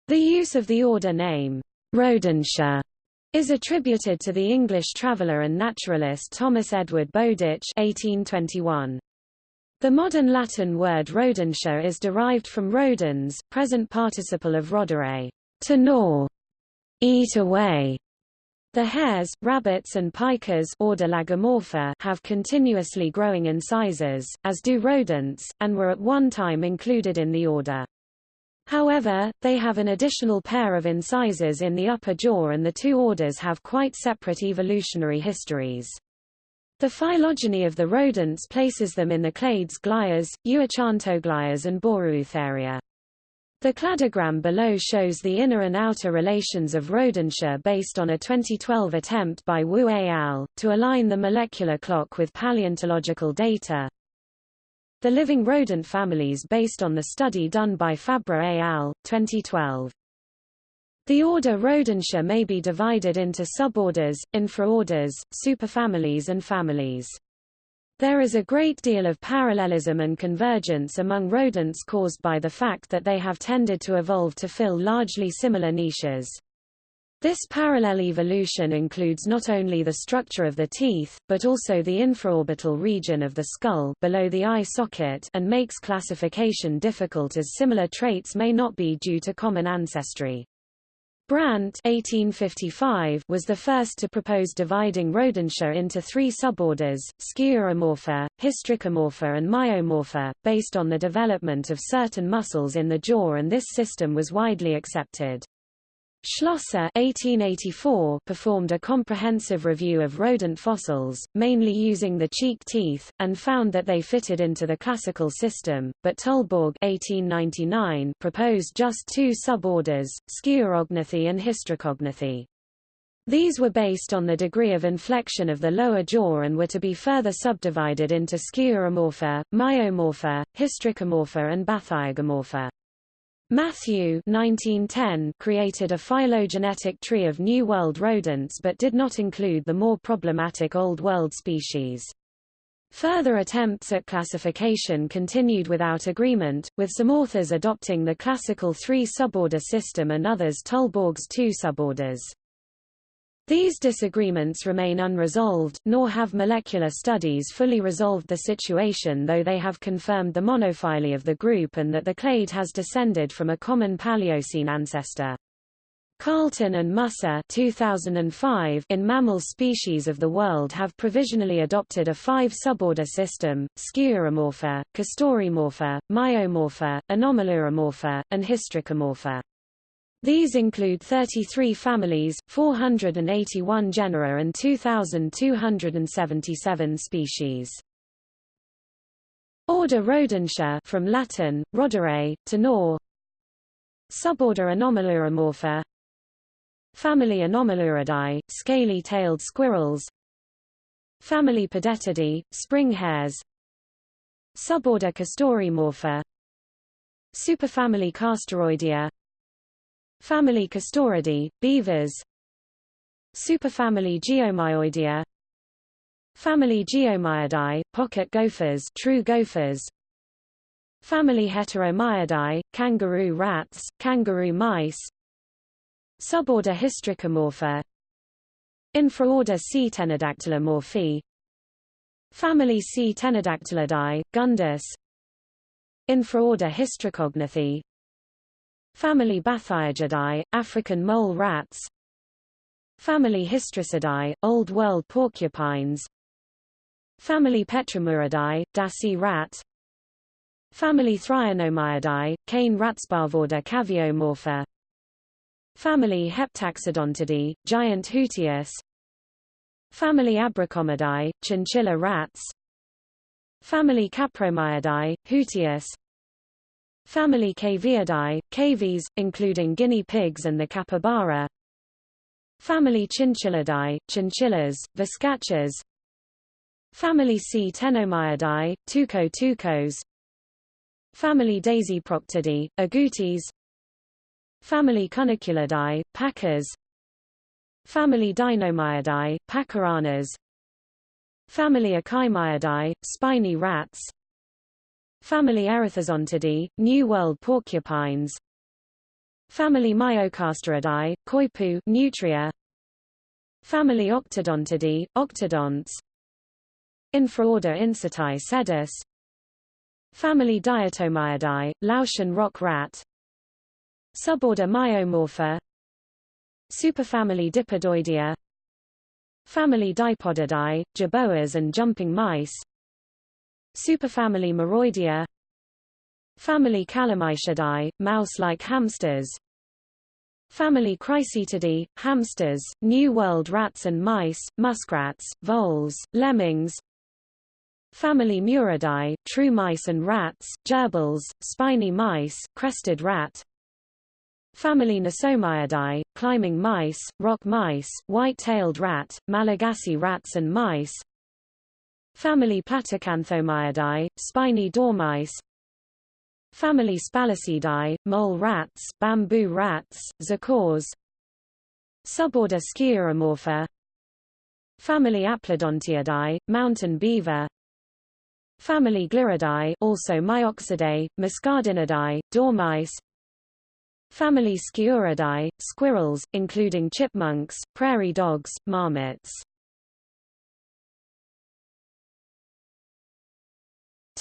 The use of the order name, Rodentia, is attributed to the English traveller and naturalist Thomas Edward Bowdich 1821. The modern Latin word rodentia is derived from rodens, present participle of rodere, to gnaw, eat away, the hares, rabbits and pikas order Lagomorpha have continuously growing incisors, as do rodents, and were at one time included in the order. However, they have an additional pair of incisors in the upper jaw and the two orders have quite separate evolutionary histories. The phylogeny of the rodents places them in the clades Glires, Euarchontoglires and Boreoeutheria. The cladogram below shows the inner and outer relations of rodentia based on a 2012 attempt by Wu et al. to align the molecular clock with paleontological data. The living rodent families based on the study done by Fabre et al. 2012. The order Rodentia may be divided into suborders, infraorders, superfamilies and families. There is a great deal of parallelism and convergence among rodents caused by the fact that they have tended to evolve to fill largely similar niches. This parallel evolution includes not only the structure of the teeth, but also the infraorbital region of the skull below the eye socket and makes classification difficult as similar traits may not be due to common ancestry. Brandt 1855 was the first to propose dividing Rodentia into three suborders, Sciuromorpha, Hystricomorpha and Myomorpha, based on the development of certain muscles in the jaw and this system was widely accepted. Schlosser 1884 performed a comprehensive review of rodent fossils, mainly using the cheek teeth, and found that they fitted into the classical system, but Tullberg 1899 proposed just two suborders, Sciurognathi and Hystricognathi. These were based on the degree of inflection of the lower jaw and were to be further subdivided into Sciuromorpha, Myomorpha, Hystricomorpha and Bathyergomorpha. Matthew 1910 created a phylogenetic tree of New World rodents but did not include the more problematic Old World species. Further attempts at classification continued without agreement, with some authors adopting the classical three suborder system and others Tullberg's two suborders. These disagreements remain unresolved, nor have molecular studies fully resolved the situation though they have confirmed the monophyly of the group and that the clade has descended from a common Paleocene ancestor. Carleton and Musser 2005 in mammal species of the world have provisionally adopted a five-suborder system, Sciuromorpha, Castoromorpha, Myomorpha, Anomaluromorpha, and Hystricomorpha. These include 33 families, 481 genera and 2,277 species. Order Rodentia from Latin, rodere, to gnaw. Suborder Anomaluromorpha Family Anomaluridae, scaly-tailed squirrels. Family Pedetidae, spring hares. Suborder Castoromorpha Superfamily Castoroidea Family Castoridae, beavers. Superfamily Geomyoidea. Family Geomyidae, pocket gophers true gophers. Family Heteromyidae, kangaroo rats, kangaroo mice. Suborder Hystricomorpha Infraorder C. Tenodactylomorphae Family C. Tenodactylidae, gundis. Infraorder Hystricognathi Family Bathyergidae, African mole rats. Family Hystricidae, Old World porcupines. Family Petromuridae, Dassie rat Family Thrionomyidae, cane Rats Parvorder caviomorpha. Family Heptaxodontidae, giant hutias. Family Abrocomidae, chinchilla rats. Family Capromyidae, hutias Family Caviidae, cavies, including guinea pigs and the capybara. Family Chinchillidae, chinchillas, viscachas. Family C. Ctenomyidae, Tuco Tucos, Family Dasyproctidae, Agoutis Family Cuniculidae, Pacas Family Dinomyidae, Pacaranas Family Echimyidae, spiny rats Family Erethizontidae, New World porcupines. Family Myocastoridae, coypu nutria. Family Octodontidae, octodonts. Infraorder Incertae sedis Family Diatomyidae, Laotian rock rat. Suborder Myomorpha. Superfamily Dipodoidea. Family Dipodidae, jerboas and jumping mice Superfamily Muroidea Family Calomyscidae, mouse-like hamsters. Family Cricetidae, hamsters, New World rats and mice, muskrats, voles, lemmings. Family Muridae, true mice and rats, gerbils, spiny mice, crested rat. Family Nesomyidae, climbing mice, rock mice, white-tailed rat, Malagasy rats and mice Family Platycanthomyidae, spiny dormice. Family Spalacidae, mole rats, bamboo rats, zokors Suborder Sciuromorpha Family Aplodontiidae, mountain beaver. Family Gliridae also Myoxidae, Muscardinidae, dormice. Family Sciuridae, squirrels, including chipmunks, prairie dogs, marmots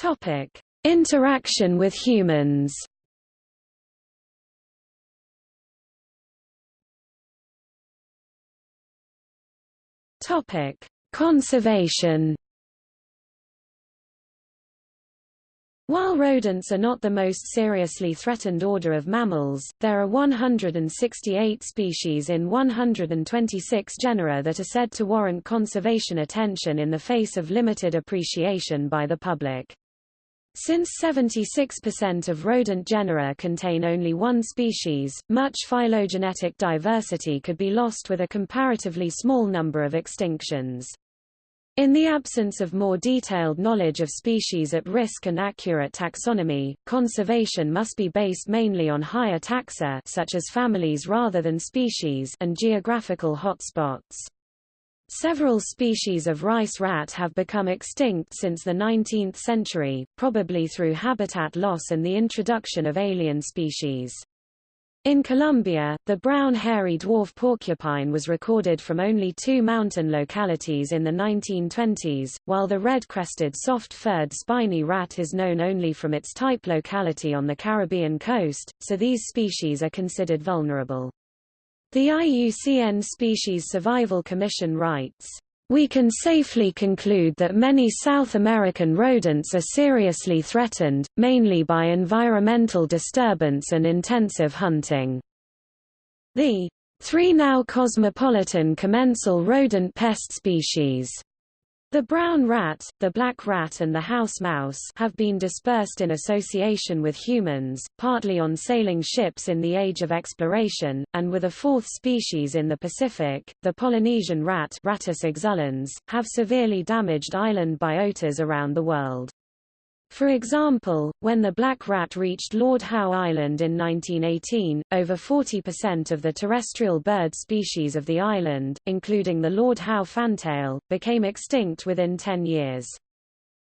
Topic: Interaction with humans. Topic: Conservation. While rodents are not the most seriously threatened order of mammals, there are 168 species in 126 genera that are said to warrant conservation attention in the face of limited appreciation by the public. Since 76% of rodent genera contain only one species, much phylogenetic diversity could be lost with a comparatively small number of extinctions. In the absence of more detailed knowledge of species at risk and accurate taxonomy, conservation must be based mainly on higher taxa such as families rather than species and geographical hotspots. Several species of rice rat have become extinct since the 19th century, probably through habitat loss and the introduction of alien species. In Colombia, the brown hairy dwarf porcupine was recorded from only two mountain localities in the 1920s, while the red-crested soft-furred spiny rat is known only from its type locality on the Caribbean coast, so these species are considered vulnerable. The IUCN Species Survival Commission writes, we can safely conclude that many South American rodents are seriously threatened, mainly by environmental disturbance and intensive hunting. The three now cosmopolitan commensal rodent pest species the brown rat, the black rat and the house mouse have been dispersed in association with humans, partly on sailing ships in the age of exploration, and with a fourth species in the Pacific, the Polynesian rat Rattus exulans, have severely damaged island biotas around the world. For example, when the black rat reached Lord Howe Island in 1918, over 40% of the terrestrial bird species of the island, including the Lord Howe fantail, became extinct within 10 years.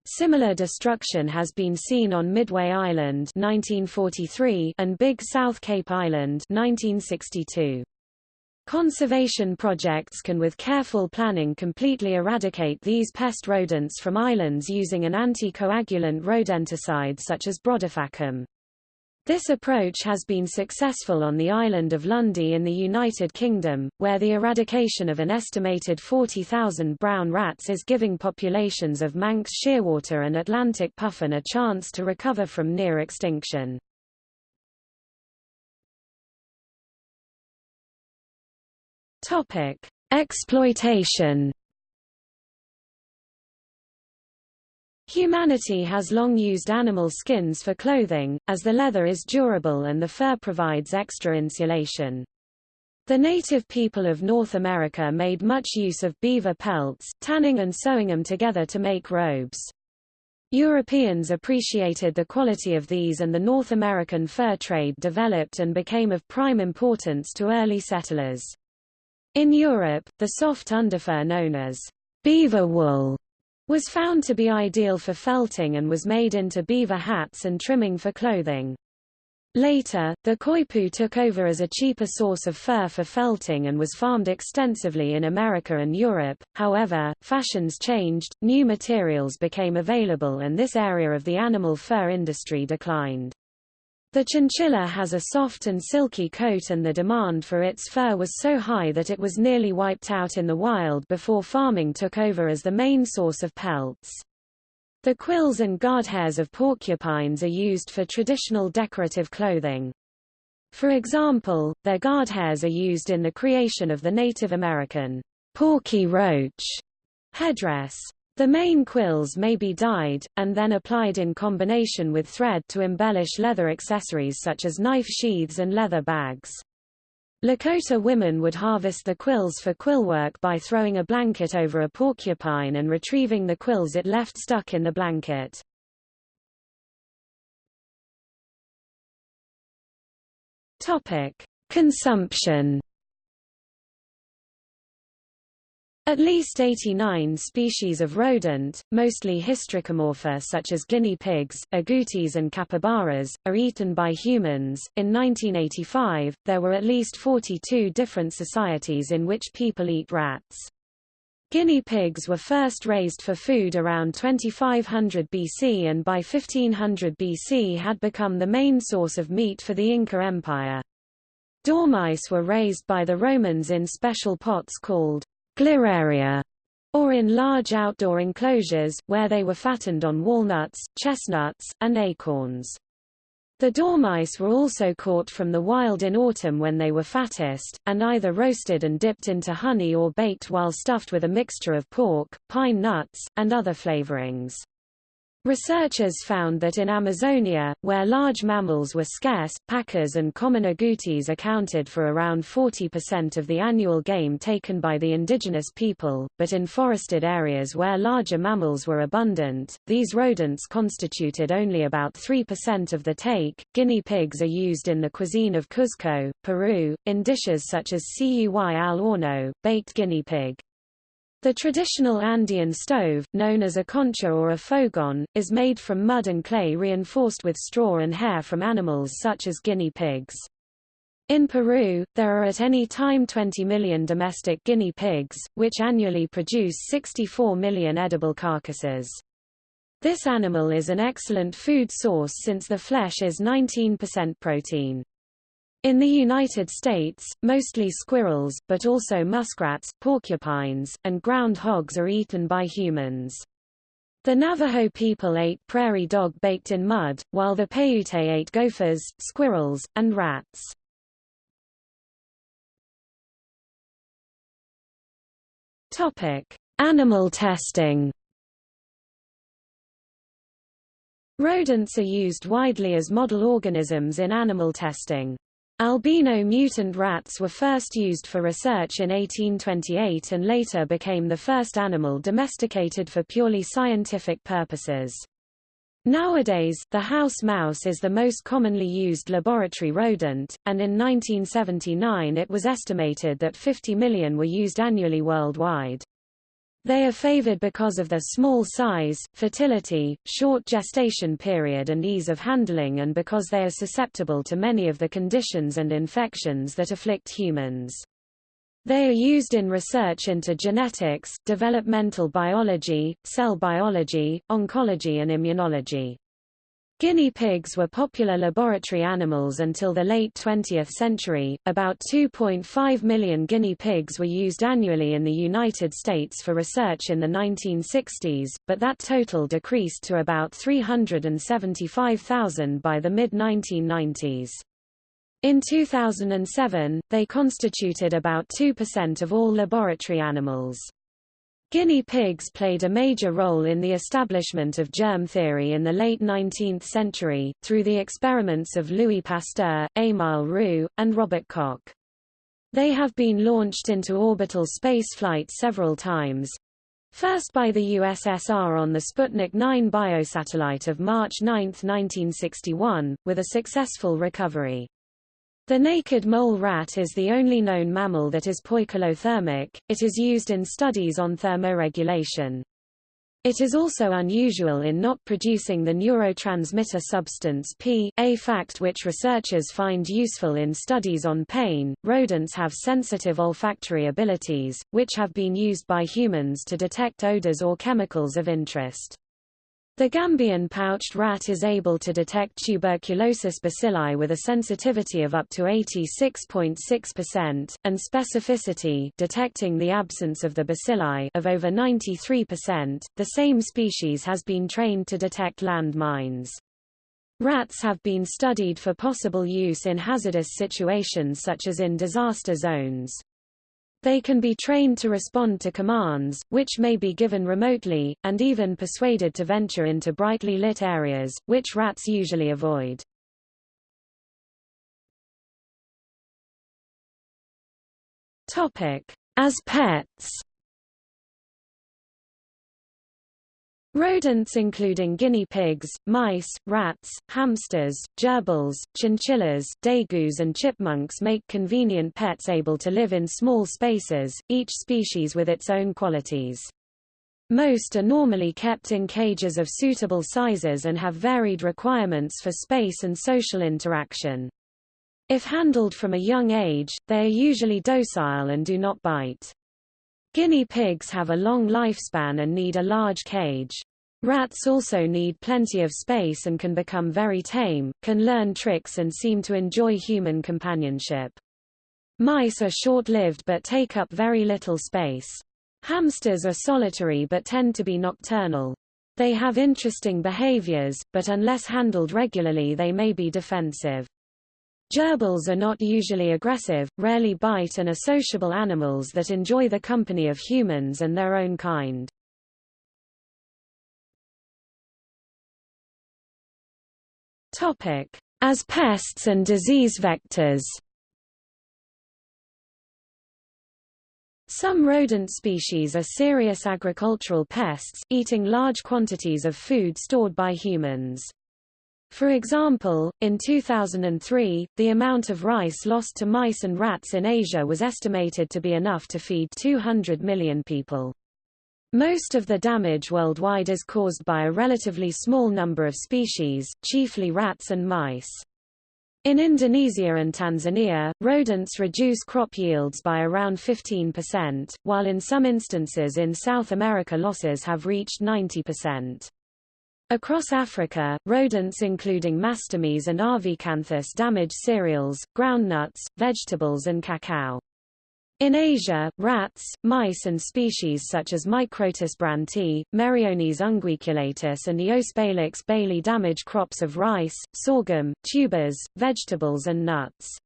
Similar destruction has been seen on Midway Island 1943 and Big South Cape Island 1962. Conservation projects can with careful planning completely eradicate these pest rodents from islands using an anticoagulant rodenticide such as brodifacoum. This approach has been successful on the island of Lundy in the United Kingdom, where the eradication of an estimated 40,000 brown rats is giving populations of Manx shearwater and Atlantic puffin a chance to recover from near extinction. Topic: Exploitation. Humanity has long used animal skins for clothing, as the leather is durable and the fur provides extra insulation. The native people of North America made much use of beaver pelts, tanning and sewing them together to make robes. Europeans appreciated the quality of these and the North American fur trade developed and became of prime importance to early settlers. In Europe, the soft underfur known as beaver wool was found to be ideal for felting and was made into beaver hats and trimming for clothing. Later, the coypu took over as a cheaper source of fur for felting and was farmed extensively in America and Europe. However, fashions changed, new materials became available and this area of the animal fur industry declined. The chinchilla has a soft and silky coat and the demand for its fur was so high that it was nearly wiped out in the wild before farming took over as the main source of pelts. The quills and guard hairs of porcupines are used for traditional decorative clothing. For example, their guard hairs are used in the creation of the Native American porky roach headdress. The main quills may be dyed, and then applied in combination with thread to embellish leather accessories such as knife sheaths and leather bags. Lakota women would harvest the quills for quillwork by throwing a blanket over a porcupine and retrieving the quills it left stuck in the blanket. Topic: Consumption At least 89 species of rodent, mostly hystricomorpha such as guinea pigs, agoutis and capybaras, are eaten by humans. In 1985, there were at least 42 different societies in which people eat rats. Guinea pigs were first raised for food around 2500 BC and by 1500 BC had become the main source of meat for the Inca Empire. Dormice were raised by the Romans in special pots called gliraria, or in large outdoor enclosures, where they were fattened on walnuts, chestnuts, and acorns. The dormice were also caught from the wild in autumn when they were fattest, and either roasted and dipped into honey or baked while stuffed with a mixture of pork, pine nuts, and other flavorings. Researchers found that in Amazonia, where large mammals were scarce, pacas and common agoutis accounted for around 40% of the annual game taken by the indigenous people, but in forested areas where larger mammals were abundant, these rodents constituted only about 3% of the take. Guinea pigs are used in the cuisine of Cuzco, Peru, in dishes such as cuy al horno, baked guinea pig. The traditional Andean stove, known as a qoncha or a fogon, is made from mud and clay reinforced with straw and hair from animals such as guinea pigs. In Peru, there are at any time 20 million domestic guinea pigs, which annually produce 64 million edible carcasses. This animal is an excellent food source since the flesh is 19% protein. In the United States, mostly squirrels, but also muskrats, porcupines, and ground hogs are eaten by humans. The Navajo people ate prairie dog baked in mud, while the Paiute ate gophers, squirrels, and rats. Topic: Animal testing. Rodents are used widely as model organisms in animal testing. Albino mutant rats were first used for research in 1828 and later became the first animal domesticated for purely scientific purposes. Nowadays, the house mouse is the most commonly used laboratory rodent, and in 1979 it was estimated that 50 million were used annually worldwide. They are favored because of their small size, fertility, short gestation period and ease of handling and because they are susceptible to many of the conditions and infections that afflict humans. They are used in research into genetics, developmental biology, cell biology, oncology and immunology. Guinea pigs were popular laboratory animals until the late 20th century. About 2.5 million guinea pigs were used annually in the United States for research in the 1960s, but that total decreased to about 375,000 by the mid-1990s. In 2007, they constituted about 2% of all laboratory animals. Guinea pigs played a major role in the establishment of germ theory in the late 19th century, through the experiments of Louis Pasteur, Émile Roux, and Robert Koch. They have been launched into orbital spaceflight several times, First by the USSR on the Sputnik 9 biosatellite of March 9, 1961, with a successful recovery. The naked mole rat is the only known mammal that is poikilothermic, it is used in studies on thermoregulation. It is also unusual in not producing the neurotransmitter substance P, a fact which researchers find useful in studies on pain. Rodents have sensitive olfactory abilities, which have been used by humans to detect odors or chemicals of interest. The Gambian pouched rat is able to detect tuberculosis bacilli with a sensitivity of up to 86.6%, and specificity detecting the absence of the bacilli of over 93%. The same species has been trained to detect land mines. Rats have been studied for possible use in hazardous situations such as in disaster zones. They can be trained to respond to commands, which may be given remotely, and even persuaded to venture into brightly lit areas, which rats usually avoid. As pets Rodents including guinea pigs, mice, rats, hamsters, gerbils, chinchillas, degus and chipmunks make convenient pets able to live in small spaces, each species with its own qualities. Most are normally kept in cages of suitable sizes and have varied requirements for space and social interaction. If handled from a young age, they are usually docile and do not bite. Guinea pigs have a long lifespan and need a large cage. Rats also need plenty of space and can become very tame, can learn tricks and seem to enjoy human companionship. Mice are short-lived but take up very little space. Hamsters are solitary but tend to be nocturnal. They have interesting behaviors, but unless handled regularly they may be defensive. Gerbils are not usually aggressive, rarely bite and are sociable animals that enjoy the company of humans and their own kind. As pests and disease vectors Some rodent species are serious agricultural pests, eating large quantities of food stored by humans. For example, in 2003, the amount of rice lost to mice and rats in Asia was estimated to be enough to feed 200 million people. Most of the damage worldwide is caused by a relatively small number of species, chiefly rats and mice. In Indonesia and Tanzania, rodents reduce crop yields by around 15%, while in some instances in South America losses have reached 90%. Across Africa, rodents including Mastomys and Arvicanthis damage cereals, groundnuts, vegetables and cacao. In Asia, rats, mice and species such as Microtus brandtii, Meriones unguiculatus and Eospalax bailey damage crops of rice, sorghum, tubers, vegetables and nuts.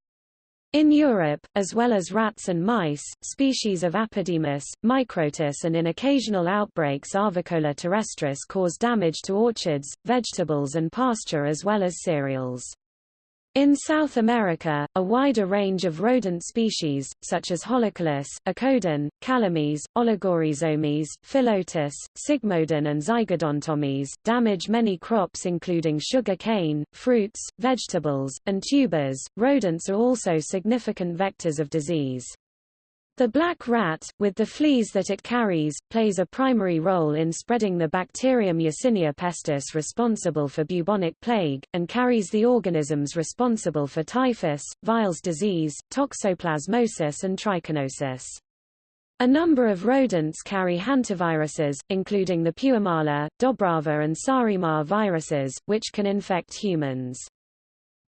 In Europe, as well as rats and mice, species of Apodemus, Microtus and in occasional outbreaks Arvicola terrestris cause damage to orchards, vegetables and pasture as well as cereals. In South America, a wider range of rodent species, such as Holochilus, Akodon, Calomys, Oligoryzomys, Phyllotis, Sigmodon and Zygodontomys, damage many crops including sugar cane, fruits, vegetables, and tubers. Rodents are also significant vectors of disease. The black rat, with the fleas that it carries, plays a primary role in spreading the bacterium Yersinia pestis responsible for bubonic plague, and carries the organisms responsible for typhus, Weil's disease, toxoplasmosis and trichinosis. A number of rodents carry hantaviruses, including the Puumala, Dobrava and Saaremaa viruses, which can infect humans.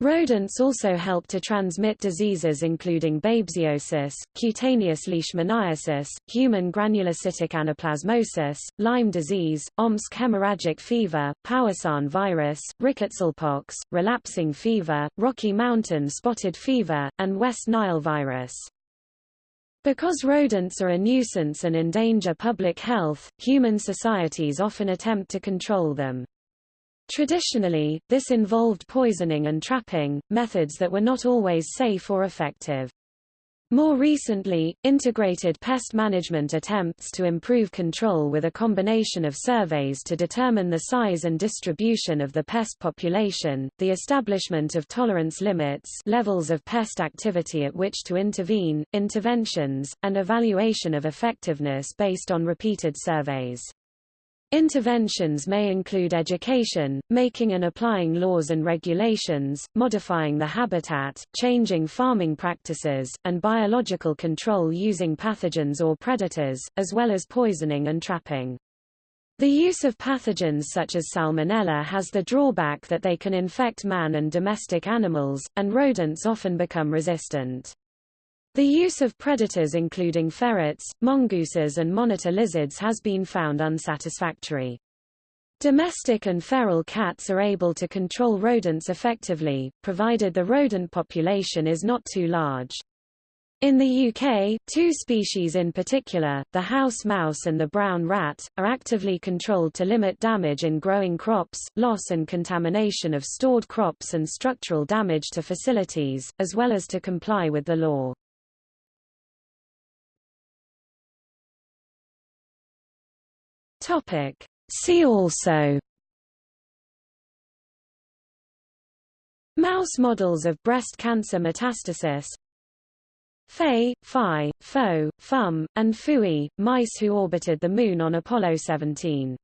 Rodents also help to transmit diseases including babesiosis, cutaneous leishmaniasis, human granulocytic anaplasmosis, Lyme disease, Omsk hemorrhagic fever, Powassan virus, rickettsialpox, relapsing fever, Rocky Mountain spotted fever, and West Nile virus. Because rodents are a nuisance and endanger public health, human societies often attempt to control them. Traditionally, this involved poisoning and trapping, methods that were not always safe or effective. More recently, integrated pest management attempts to improve control with a combination of surveys to determine the size and distribution of the pest population, the establishment of tolerance limits levels of pest activity at which to intervene, interventions, and evaluation of effectiveness based on repeated surveys. Interventions may include education, making and applying laws and regulations, modifying the habitat, changing farming practices, and biological control using pathogens or predators, as well as poisoning and trapping. The use of pathogens such as salmonella has the drawback that they can infect man and domestic animals, and rodents often become resistant. The use of predators including ferrets, mongooses and monitor lizards has been found unsatisfactory. Domestic and feral cats are able to control rodents effectively, provided the rodent population is not too large. In the UK, two species in particular, the house mouse and the brown rat, are actively controlled to limit damage in growing crops, loss and contamination of stored crops and structural damage to facilities, as well as to comply with the law. Topic. See also. Mouse models of breast cancer metastasis. Fe, Fi, Fo, Fum, and Phooey, mice who orbited the Moon on Apollo 17